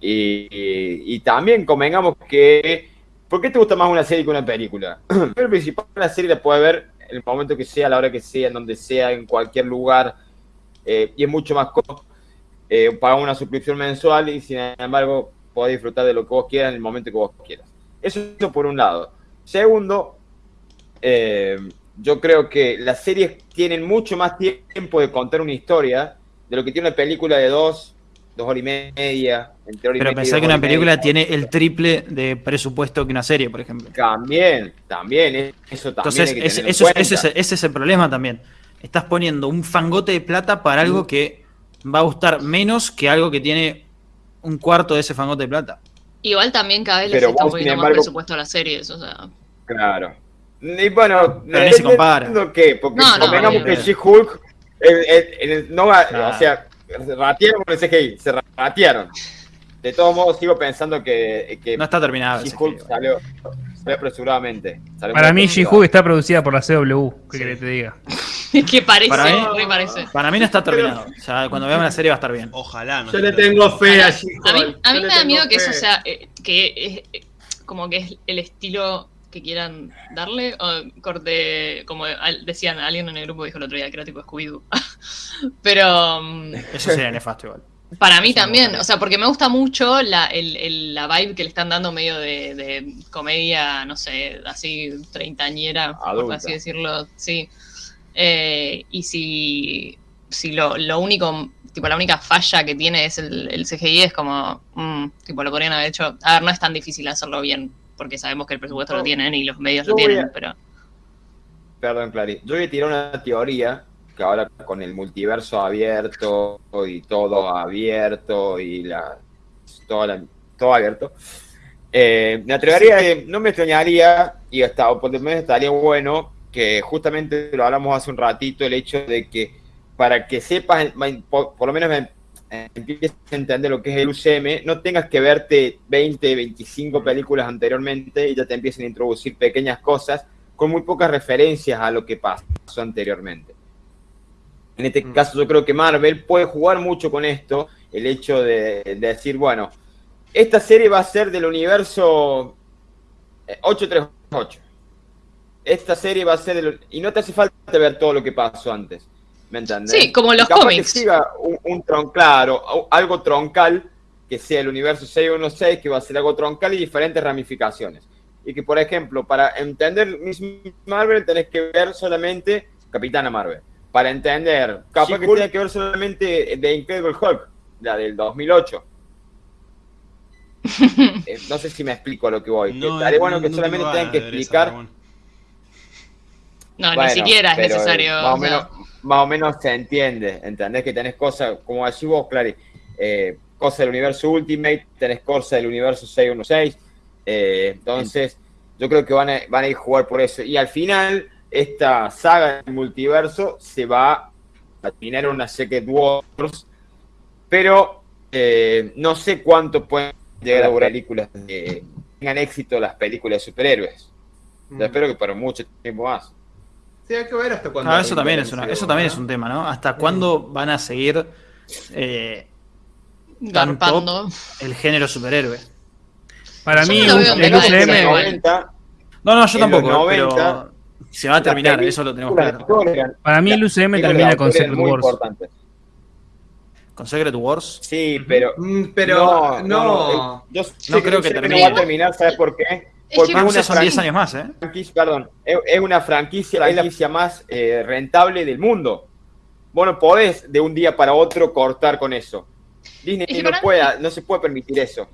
Y, también convengamos que, ¿por qué te gusta más una serie que una película? Pero principal, una serie la puedes ver en el momento que sea, a la hora que sea, en donde sea, en cualquier lugar, eh, y es mucho más cómodo. Eh, una suscripción mensual y sin embargo podés disfrutar de lo que vos quieras en el momento que vos quieras. Eso por un lado. Segundo, eh, yo creo que las series tienen mucho más tiempo de contar una historia de lo que tiene una película de dos, dos horas y media, entre hora y Pero media pensar que una película media. tiene el triple de presupuesto que una serie, por ejemplo. También, también, eso también Entonces, hay que en eso ese es, ese es el problema también. Estás poniendo un fangote de plata para Mm. algo que va a gustar menos que algo que tiene un cuarto de ese fangote de plata. Igual también cada vez les Pero está vos, poniendo sin más presupuesto a las series, o sea. Claro. Y bueno, Pero ni se compara. que, porque No, no, convengamos que She-Hulk no va, Claro. o sea, ratearon con el CGI, se ratearon. De todos modos, sigo pensando que, que No está terminado. She-Hulk salió, salió apresuradamente. Salió Para mí. She-Hulk está producida por la CW. ¿Qué Sí. que te diga? que parece, Para mí- re parece. Para mí no está terminado. O sea, cuando veamos la serie va a estar bien. Ojalá no. Yo le tengo fe a A mí, She-Hulk. a mí me da miedo que eso sea, eh, que es eh, como que es el estilo que quieran darle, o corte, como decían, alguien en el grupo dijo el otro día que era tipo Scooby-Doo. Pero mm, Eso sería nefasto igual. para mí también, o sea, porque me gusta mucho la, el- el- la vibe que le están dando medio de, de comedia, no sé, así treintañera, por así decirlo, sí. Eh, y si, si lo, lo único, tipo la única falla que tiene es el, el CGI, es como, mm, tipo, lo podrían haber hecho, a ver, no es tan difícil hacerlo bien, porque sabemos que el presupuesto lo No. tienen y los medios lo tienen, a- pero... Perdón, Clary. Yo voy a tirar una teoría que ahora con el multiverso abierto y todo abierto y la, todo, la- todo abierto, eh, me atrevería, que no me extrañaría y hasta, o por lo menos estaría bueno que justamente lo hablamos hace un ratito, el hecho de que para que sepas, por, por lo menos me- empieces a entender lo que es el UCM, no tengas que verte 20, 25 películas anteriormente y ya te empiecen a introducir pequeñas cosas con muy pocas referencias a lo que pasó anteriormente. En este Mm. caso yo creo que Marvel puede jugar mucho con esto, el hecho de, de decir, bueno, esta serie va a ser del universo eh, 838. Esta serie va a ser del... Y no te hace falta ver todo lo que pasó antes. ¿Me entiendes? Sí, como los capaz cómics. Que siga un, un tron, claro, algo troncal, que sea el universo 616, que va a ser algo troncal y diferentes ramificaciones. Y que, por ejemplo, para entender Miss Marvel tenés que ver solamente Capitana Marvel. Para entender, capaz que She-Hulk. tenés que ver solamente The Incredible Hulk, la del 2008. Eh, no sé si me explico a lo que voy. No, Estaría bueno no- que no solamente tengan que esa, explicar pero bueno. No, bueno, ni siquiera es pero, eh, necesario. Más o, o sea. menos, más o menos se entiende. Entendés que tenés cosas, como decís vos, Clary, eh, cosas del universo Ultimate, tenés cosas del universo 616. eh, entonces, yo creo que van a, van a ir a jugar por eso. Y al final, esta saga del multiverso se va a terminar en una Secret Wars. Pero eh, no sé cuánto pueden llegar a las películas de, tengan éxito las películas de superhéroes. Mm. Yo espero que para mucho tiempo más. Sí, hay que ver hasta cuándo. Ah, eso también es una, el eso también es un tema, ¿no? ¿Hasta cuándo van a seguir eh, Garpando. el género superhéroe? Para Yo mí, no el década, UCM. igual. 90, No, no, yo tampoco, los pero 90, se va a terminar, eso lo tenemos claro. Para mí, el UCM termina con Secret Wars. importantes. Con Secret Wars. Sí, pero. Mm, Pero no. eh, yo No creo que UCM termine. No va a terminar, ¿sabes por qué? Es Porque que- es No una son 10 franquicia, años más, ¿eh? franquicia- perdón, es, una franquicia, la franquicia más eh, rentable del mundo. Bueno, podés de un día para otro cortar con eso. Disney Es que no, mí- no se puede permitir eso.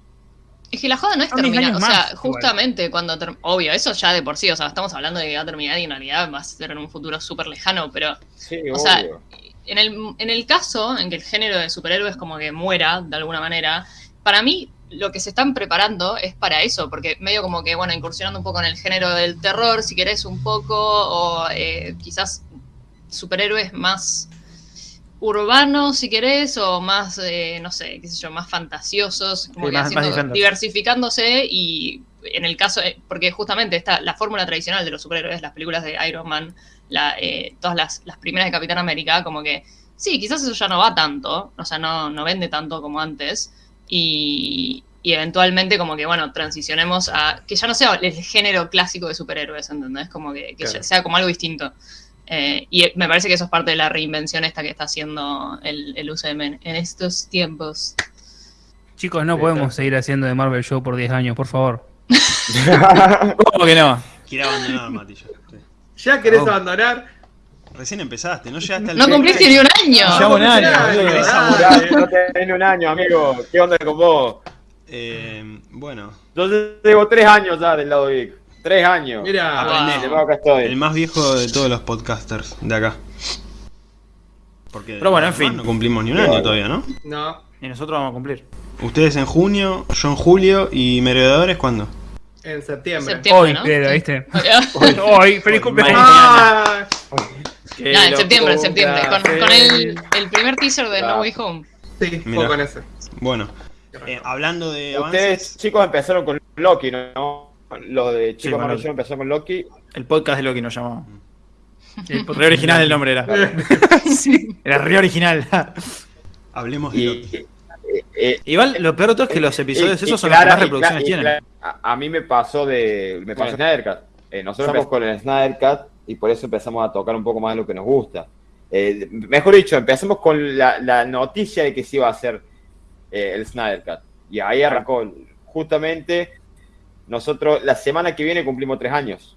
Es que la joda no es terminar, o sea, más, igual. justamente cuando, ter- obvio, eso ya de por sí, o sea, estamos hablando de que va a terminar y en realidad va a ser en un futuro súper lejano, pero Sí, O sea, obvio. En el, en el caso en que el género de superhéroes como que muera de alguna manera, para mí lo que se están preparando es para eso, porque medio como que, bueno, incursionando un poco en el género del terror, si querés un poco, o eh, quizás superhéroes más urbanos, si querés, o más, eh, no sé, qué sé yo, más fantasiosos, como Sí, que más- haciendo- diversificándose y en el caso, eh, porque justamente está la fórmula tradicional de los superhéroes, las películas de Iron Man, la, eh, todas las, las primeras de Capitán América, como que sí, quizás eso ya no va tanto, o sea, no, no vende tanto como antes, y, y eventualmente como que, bueno, transicionemos a que ya no sea el género clásico de superhéroes, ¿entendés? Como que, que Claro. ya sea como algo distinto. Eh, y me parece que eso es parte de la reinvención esta que está haciendo el, el UCM en, en estos tiempos. Chicos, no podemos seguir haciendo de Marvel Show por 10 años, por favor. ¿Cómo que no? Quiere abandonar, Mati. ya. Sí. ¿Ya querés Oh. abandonar? Recién empezaste, no llegaste al No cumpliste ni un año. Ya un año, ya. no tenés un año, amigo. ¿Qué onda con vos? Eh, bueno, Yo llevo tres años ya del lado geek. Tres años. Mira, Aprendé. De acá estoy. el más viejo de todos los podcasters de acá. Porque Pero bueno, en fin. No cumplimos ni un año todavía, ¿no? no, Y nosotros vamos a cumplir. Ustedes en junio, yo en julio y Merodeadores cuándo? en septiembre. Septiembre, Hoy, ¿no? pero, Sí. ¿viste? Hoy, feliz Hoy, cumpleaños. Ah, No, en lo septiembre, en septiembre. Con, el, primer teaser de No. Way Home. sí, fue con ese. Bueno, eh, hablando de Ustedes, avances, chicos, empezaron con Loki, ¿no? Los de Sí, chicos. Show empezaron con Loki. El podcast de Loki nos llamó. El Re original el nombre era. Sí. Era re original. hablemos de Y, Loki. Eh, eh, Igual lo peor de todo es que los episodios y- y esos son los que más reproducciones tienen. A, a mí me pasó de. Me pasó Snyder Cut. Eh, nosotros empezamos con el Snyder Cut y por eso empezamos a tocar un poco más de lo que nos gusta. Eh, mejor dicho, empezamos con la, la noticia de que se iba a hacer eh, el Snyder Cut. Y ahí arrancó. Justamente, nosotros la semana que viene cumplimos tres años.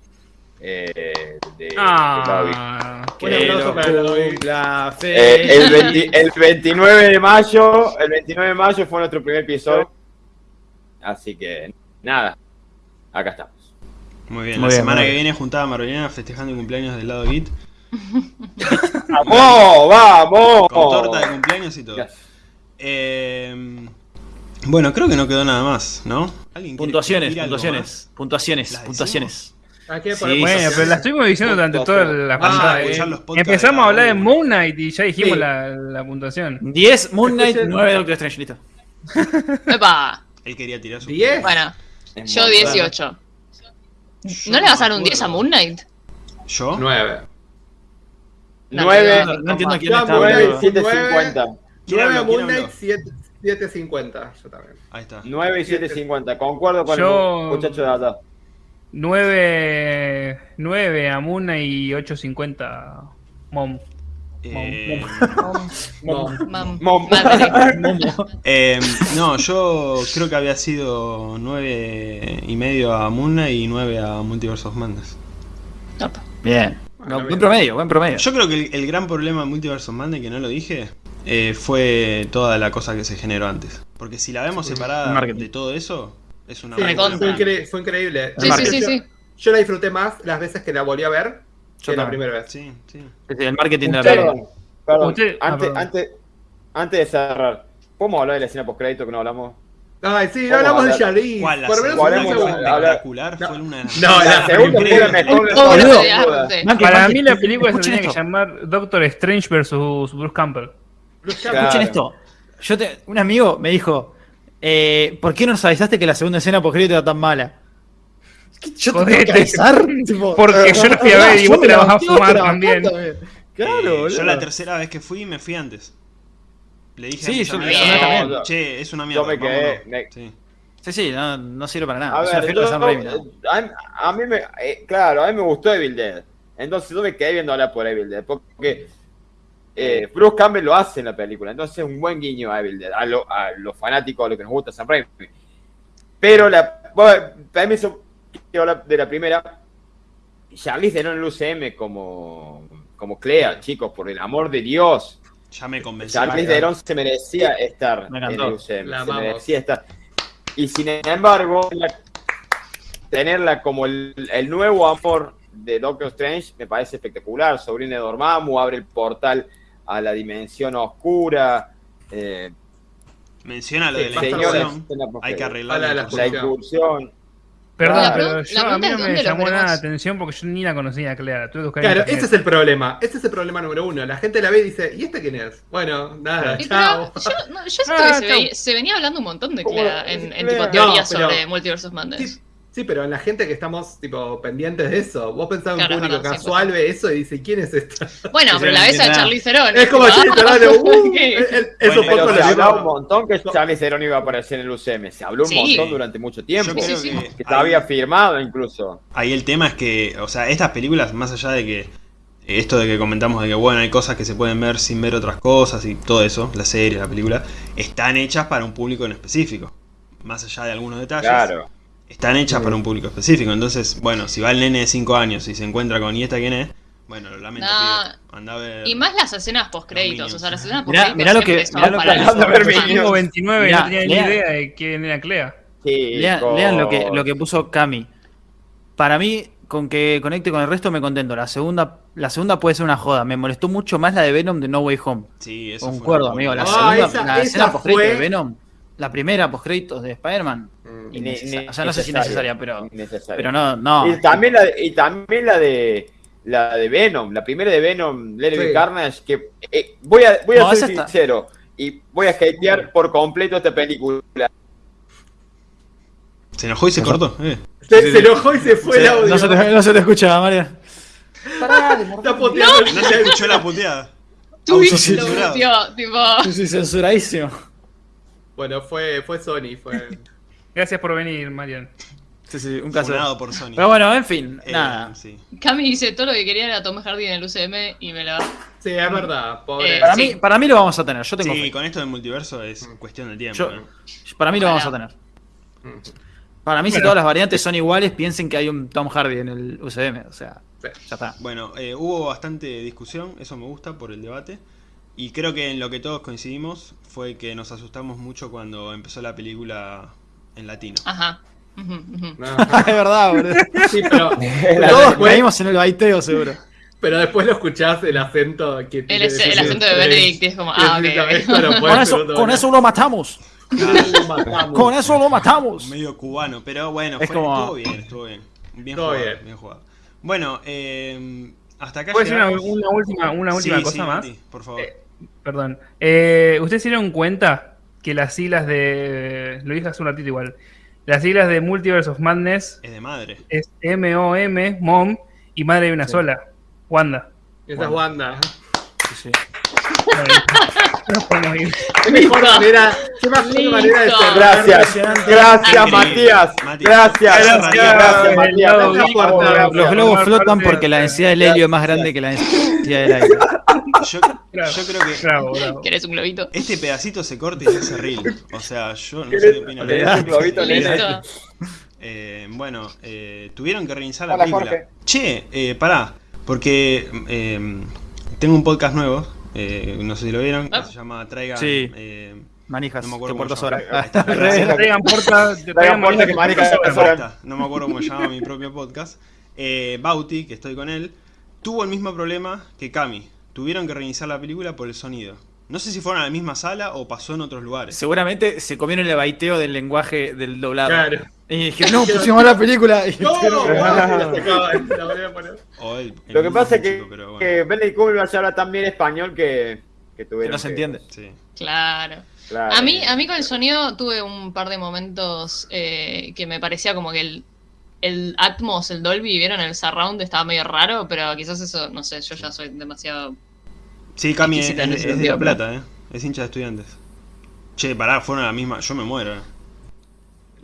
Eh, de, de. Ah, Un Que cumpla Eh, el, feliz. 20 el 29 de mayo, el 29 de mayo fue nuestro primer episodio. Así que nada, acá estamos. Muy bien, Muy la bien, semana que bien. viene juntada Marvelina festejando el cumpleaños del lado Git. ¡Vamos! ¡Vamos! Con torta de cumpleaños y todo. Eh, bueno, creo que no quedó nada más, ¿no? ¿Alguien quiere Puntuaciones, puntuaciones, puntuaciones, ¿Las puntuaciones. ¿A qué Sí, Bueno, pero la estuvimos diciendo durante toda la Ah, eh, Empezamos a hablar de cada Moon Knight y ya dijimos Sí. la, la puntuación. 10 Moon Knight, Escuchen- 9 Doctor Strange, listo. Epa. Él quería tirar su. ¿Diez? Bueno, Es yo muy 18. Yo ¿No le vas a dar un 10 a. Moon Knight? ¿Yo? Nueve. No, 9, No, no entiendo quién está Moon Knight, hablando. sí. 750. ¿Quién Nueve a habló? ¿Quién Moon Knight, habló? siete- 7.50. Yo también. Ahí está. 9 y 750. Concuerdo con Yo- el muchacho de allá. 9, 9 a Muna y 8.50 Mom. Eh, Mom. madre. Momo. eh, no, yo creo que había sido 9 y medio a Knight y 9 a Multiverse of Madness. Bien. No, buen promedio, buen promedio. Yo creo que el, el gran problema de Multiverse of Madness, que no lo dije, eh, fue toda la cosa que se generó antes. Porque si la vemos separada Marketing. de todo eso, es una Sí, fue, incre- fue increíble. Sí, sí, sí, sí. Yo la disfruté más las veces que la volví a ver Yo que la primera vez. Sí, sí. El marketing de la película. Perdón, perdón. Usted- ah, Antes, perdón. antes, antes de cerrar, ¿podemos hablar de la escena post-crédito que no hablamos? Ay, sí, no ¿Cómo hablamos de. La Por lo menos fue espectacular No. fue una de las No, la La segunda fue la mejor Para mí la película se tenía que llamar Doctor Strange versus Bruce Campbell. Escuchen esto. Yo te, un amigo me dijo, eh, ¿por qué no nos avisaste que la segunda escena post era tan mala? ¿Qué- Yo te tengo que avisar. Tipo, Porque yo la fui a ver y vos te la vas a fumar también. también. Claro, Eh, boludo. yo la tercera vez que fui me fui antes. Le dije Sí, a yo- amigos, yo también. No, Che, es una mierda. Yo me quedé- vámonos". me- Sí. Sí, sí, no, no sirve para nada. A es una ver, de yo- Raimi, ¿no? a, a mí me, eh, claro, a mí me gustó Evil Dead. Entonces yo me quedé viendo hablar por Evil Dead. Porque eh, Bruce Campbell lo hace en la película. Entonces es un buen guiño a Evil Dead. A, lo- a los fanáticos, a lo que nos gusta Sam Raimi. Pero la, bueno, para mí eso, quiero hablar de la primera. Charlize Theron en el UCM como, como Clea, chicos, por el amor de Dios. Ya me convencí. Charlize Theron se merecía estar Me en el UCM. La se merecía estar. Y sin embargo, la- tenerla como el, el nuevo amor de Doctor Strange me parece espectacular. Sobrina de Dormammu abre el portal a la dimensión oscura. Eh, Menciona lo de la incursión. Hay que arreglar la la la incursión. Perdón, Claro. pero yo, a mí no me llamó nada la atención porque yo ni la conocía, Clea. Tuve que buscar en Claro, ese es el problema. Ese es el problema número uno. La gente la ve y dice, ¿y este quién es? Bueno, nada, Y chao. pero yo, no, yo siento Ah, que se, chau. veía- se venía hablando un montón de. Clea en, en tipo teorías No, pero- sobre Multiverse of Madness. Sí, sí, pero en la gente que estamos tipo pendientes de eso, vos pensás en Claro, un público casual, ve eso y dice, ¿quién es esta? Bueno, pero la ves a Charlie Theron. Es como Charlie ah, Theron, uh, ok. es- es- es Bueno, poco se hablaba un montón que Charlie Theron iba a aparecer en el UCM. Se habló un Sí. montón durante mucho tiempo. Yo Sí, creo sí, que sí. Que había ahí, firmado incluso. ahí el tema es que, o sea, estas películas, más allá de que esto de que comentamos de que, bueno, hay cosas que se pueden ver sin ver otras cosas y todo eso, la serie, la película, están hechas para un público en específico. Más allá de algunos detalles, Claro. Están hechas Sí. para un público específico. Entonces, bueno, si va el nene de 5 años y se encuentra con, ¿y esta quién es? Bueno, lo lamento, No. Anda a ver. Y más las escenas post créditos, o sea, las escenas post Mirá- créditos mirá lo que- mirá lo que- Anda a ver fans. Minions. 529 Mirá, no tenía ni idea de quién era Clea. Sí, Lean, lean lo, que, lo que puso Cami. Para mí, con que conecte con el resto me contento. La segunda, la segunda puede ser una joda. Me molestó mucho más la de Venom de No Way Home. Sí, eso fue Concuerdo, una amigo. La locura. Ah, segunda, esa- la esa escena post fue- de Venom. La primera post de Spider-Man. Mm. O sea, no sé si necesaria, pero, Innecesaria. pero no, no. Y también la de, y también la de la de Venom, la primera de Venom, Be Sí. Carnage, que eh, voy a, voy a No, ser está- sincero y voy a hatear por completo esta película. Se enojó y se cortó. eh. Se, se enojó y se fue el audio. No se te, no se te escucha, Mario. Está No se escuchó la puteada. Twitch lo metió, tipo. Sí, censuradísimo. Bueno, fue, fue Sony, fue. Gracias por venir, Marian. Sí, sí, un caso. Funado por Sony. Pero bueno, en fin, Eh, nada. sí. Cami dice todo lo que quería era Tom Hardy en el UCM y me la. Sí, es verdad, pobre. Eh, Para, sí. mí, para mí lo vamos a tener, yo tengo Sí, fe. con esto del multiverso es cuestión de tiempo. Yo- ¿eh? Para mí lo vamos a tener. Para mí, si Bueno. todas las variantes son iguales, piensen que hay un Tom Hardy en el UCM. O sea, Sí. ya está. Bueno, eh, hubo bastante discusión, eso me gusta por el debate. Y creo que en lo que todos coincidimos fue que nos asustamos mucho cuando empezó la película en latino. Ajá. No. es verdad, boludo. Sí, pero, pero Todos caímos en el baiteo, seguro. pero después lo escuchás el acento que El, tiene el acento de Benedict es como, ah, ok. sí, ok. esto no puede Con eso, con eso lo matamos. Lo matamos. Con eso lo matamos. Medio cubano, pero bueno, Es fue- como- estuvo bien, estuvo bien. Bien jugado, bien. bien jugado. Bueno, eh, hasta acá ¿Puedo decir una, última, una última Sí, cosa sí, más? Mati, por favor. Eh, Perdón. Eh, ¿Ustedes se dieron cuenta que las siglas de. Lo dije hace un ratito igual. Las siglas de Multiverse of Madness Es de madre. es M-O-M, Mom, y madre de una Sí. sola. Wanda. Esa es Wanda. Sí, sí. Nos podemos ir. Qué mejor manera, qué mejor Listo. manera de cerrar. Gracias, gracias. Matías. Gracias, gracias, gracias, Matías. Los globos gracias. Los globos Por flotan porque la de- densidad del helio es más grande que la densidad del aire. Yo, creo que Bravo, bravo. ¿Querés un globito? este pedacito se corta y se hace reel. O sea, yo no sé qué opino. Le das un globito, le das- Listo. Eh, bueno, eh, tuvieron que reiniciar la Hola, película. Jorge. Che, eh, pará, porque eh, tengo un podcast nuevo, eh, no sé si lo vieron, que Ah. se llama Traigan. Sí. eh, Manijas, No me acuerdo horas. Traigan que está, no me acuerdo cómo se llama mi propio podcast. Eh, Bauti, que estoy con él, tuvo el mismo problema que Cami. Tuvieron que reiniciar la película por el sonido. No sé si fueron a la misma sala o pasó en otros lugares. Seguramente se comieron el baiteo del lenguaje del doblado. Claro. Y dijeron, no, pusimos la película. Y No, dijeron, Wanda, se acaba, la voy a poner. O el- el Lo que pasa es que, bueno. que Benedict Cumberbatch habla tan bien español que, que que tuvieron no se que- entiende. Sí. Claro. Claro. A mí, a mí con el sonido tuve un par de momentos eh, que me parecía como que el, el Atmos, el Dolby, vieron el surround estaba medio raro, pero quizás eso, no sé, yo ya soy demasiado. Sí, Cami es, de La Plata, ¿eh? Es hincha de estudiantes. Che, pará, fueron a la misma. Yo me muero. eh.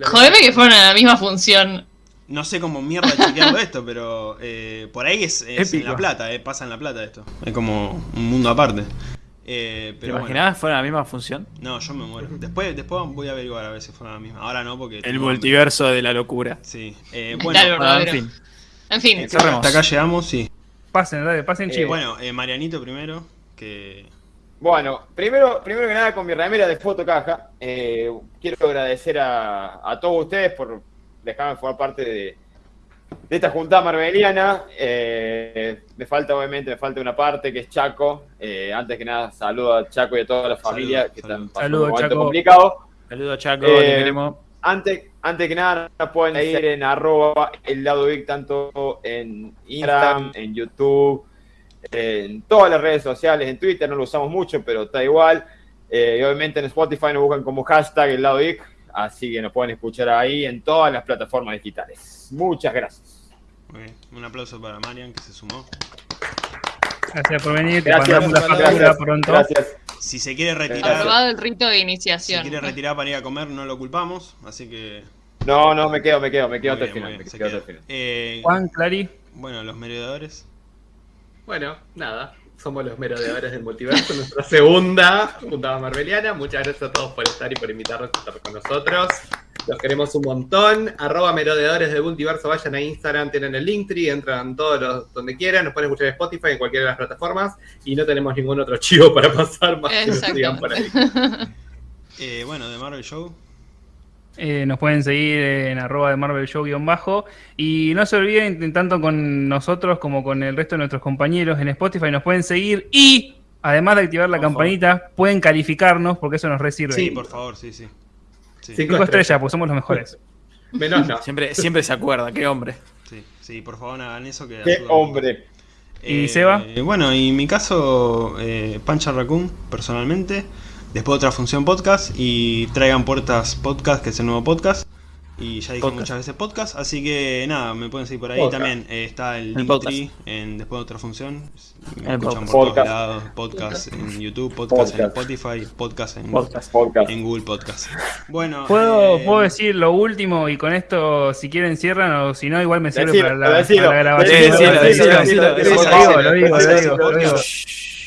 Jodeme que fueron a la misma función. No sé cómo mierda chequearlo esto, pero eh, por ahí es, es en. La Plata, eh, pasa en La Plata esto. Es como un mundo aparte. Eh, ¿Te pero bueno. imaginabas fuera la misma función? No, yo me muero. Después, después voy a averiguar a ver si fueron la misma. Ahora no, porque. El hambre. multiverso de la locura. Sí. Eh, bueno, Bueno, en fin. En fin, eh, cerremos. hasta acá llegamos, sí. Pasen, dale, pasen Eh, chivos. Bueno, eh, Marianito primero, que. Bueno, primero, primero que nada con mi remera de fotocaja, eh, quiero agradecer a, a todos ustedes por dejarme formar parte de, de esta juntada marveliana. Eh, me falta, obviamente, me falta una parte que es Chaco. Eh, antes que nada, saludo a Chaco y a toda la familia Saludo, que saludo. están pasando Saludo, un momento Chaco. complicado. Saludos, Chaco, Eh, te queremos. Antes, Antes que nada, nos pueden seguir en arroba el lado geek, tanto en Instagram, en YouTube, en todas las redes sociales, en Twitter no lo usamos mucho, pero está igual. Eh, y obviamente en Spotify nos buscan como hashtag el lado geek, así que nos pueden escuchar ahí en todas las plataformas digitales. Muchas gracias. Muy bien. Un aplauso para Marian que se sumó. Gracias por venir, te Gracias, mandamos la factura gracias, pronto. gracias. Si se quiere retirar, Aprobado el rito de si iniciación. quiere retirar para ir a comer, no lo culpamos, así que. No, no, me quedo, me quedo, me quedo hasta el final. Eh, Juan, Clary, bueno, los merodeadores. Bueno, nada, somos los merodeadores del multiverso, nuestra segunda juntada marveliana. Muchas gracias a todos por estar y por invitarnos a estar con nosotros. Los queremos un montón. Arroba merodeadores del multiverso, vayan a Instagram, tienen el Linktree, entran todos los donde quieran, nos pueden escuchar en Spotify, en cualquiera de las plataformas, y no tenemos ningún otro chivo para pasar más que nos sigan por ahí. Eh, bueno, de Marvel Show. Eh, nos pueden seguir en arroba de Marvel Show guion bajo. Y no se olviden, tanto con nosotros como con el resto de nuestros compañeros en Spotify, nos pueden seguir y, además de activar la Por favor. campanita, pueden calificarnos porque eso nos resirve. Sí, por favor, sí, sí. Sí, Cinco estrellas, pues somos los mejores. Menos no. Siempre, siempre se acuerda, qué hombre. sí, sí, por favor hagan eso que ¡Qué hombre! ¿Y Seba? Bueno, y en mi caso, eh, Pancha Raccoon, personalmente. Después otra función podcast y traigan puertas podcast, que es el nuevo podcast. Y ya dije Podcast. muchas veces podcast, así que nada, me pueden seguir por ahí. Podcast. También eh, está el, El Linktree en después de otra función. Me El escuchan podcast. por todos Podcast. lados. Podcast en YouTube, podcast, en. Spotify, podcast en, Podcast. Podcast. en Google Podcast. Bueno, ¿Puedo, eh, puedo decir lo último y con esto, si quieren, cierran o si no, igual me sirve Decilo, para la, decilo, para la grabación. Lo digo, lo digo, lo digo, lo digo.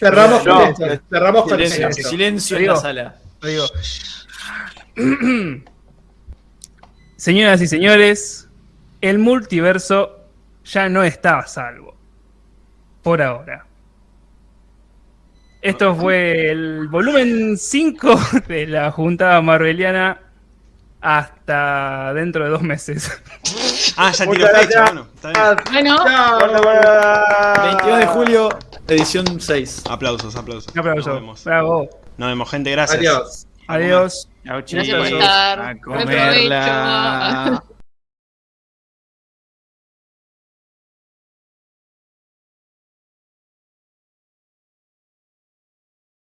Cerramos con eso. Cerramos con Silencio, en la sala. Lo digo. Señoras y señores, el multiverso ya no está a salvo. Por ahora. Esto fue el volumen 5 de la juntada marveliana hasta dentro de dos meses. Ah, ya tiró fecha, bueno, está bien. Bueno, Guarda, guarda. 22 de julio, edición 6. Aplausos, aplausos. Un aplauso. Nos vemos. Bravo. Nos vemos, gente, gracias. Adiós. Adiós. A comerla.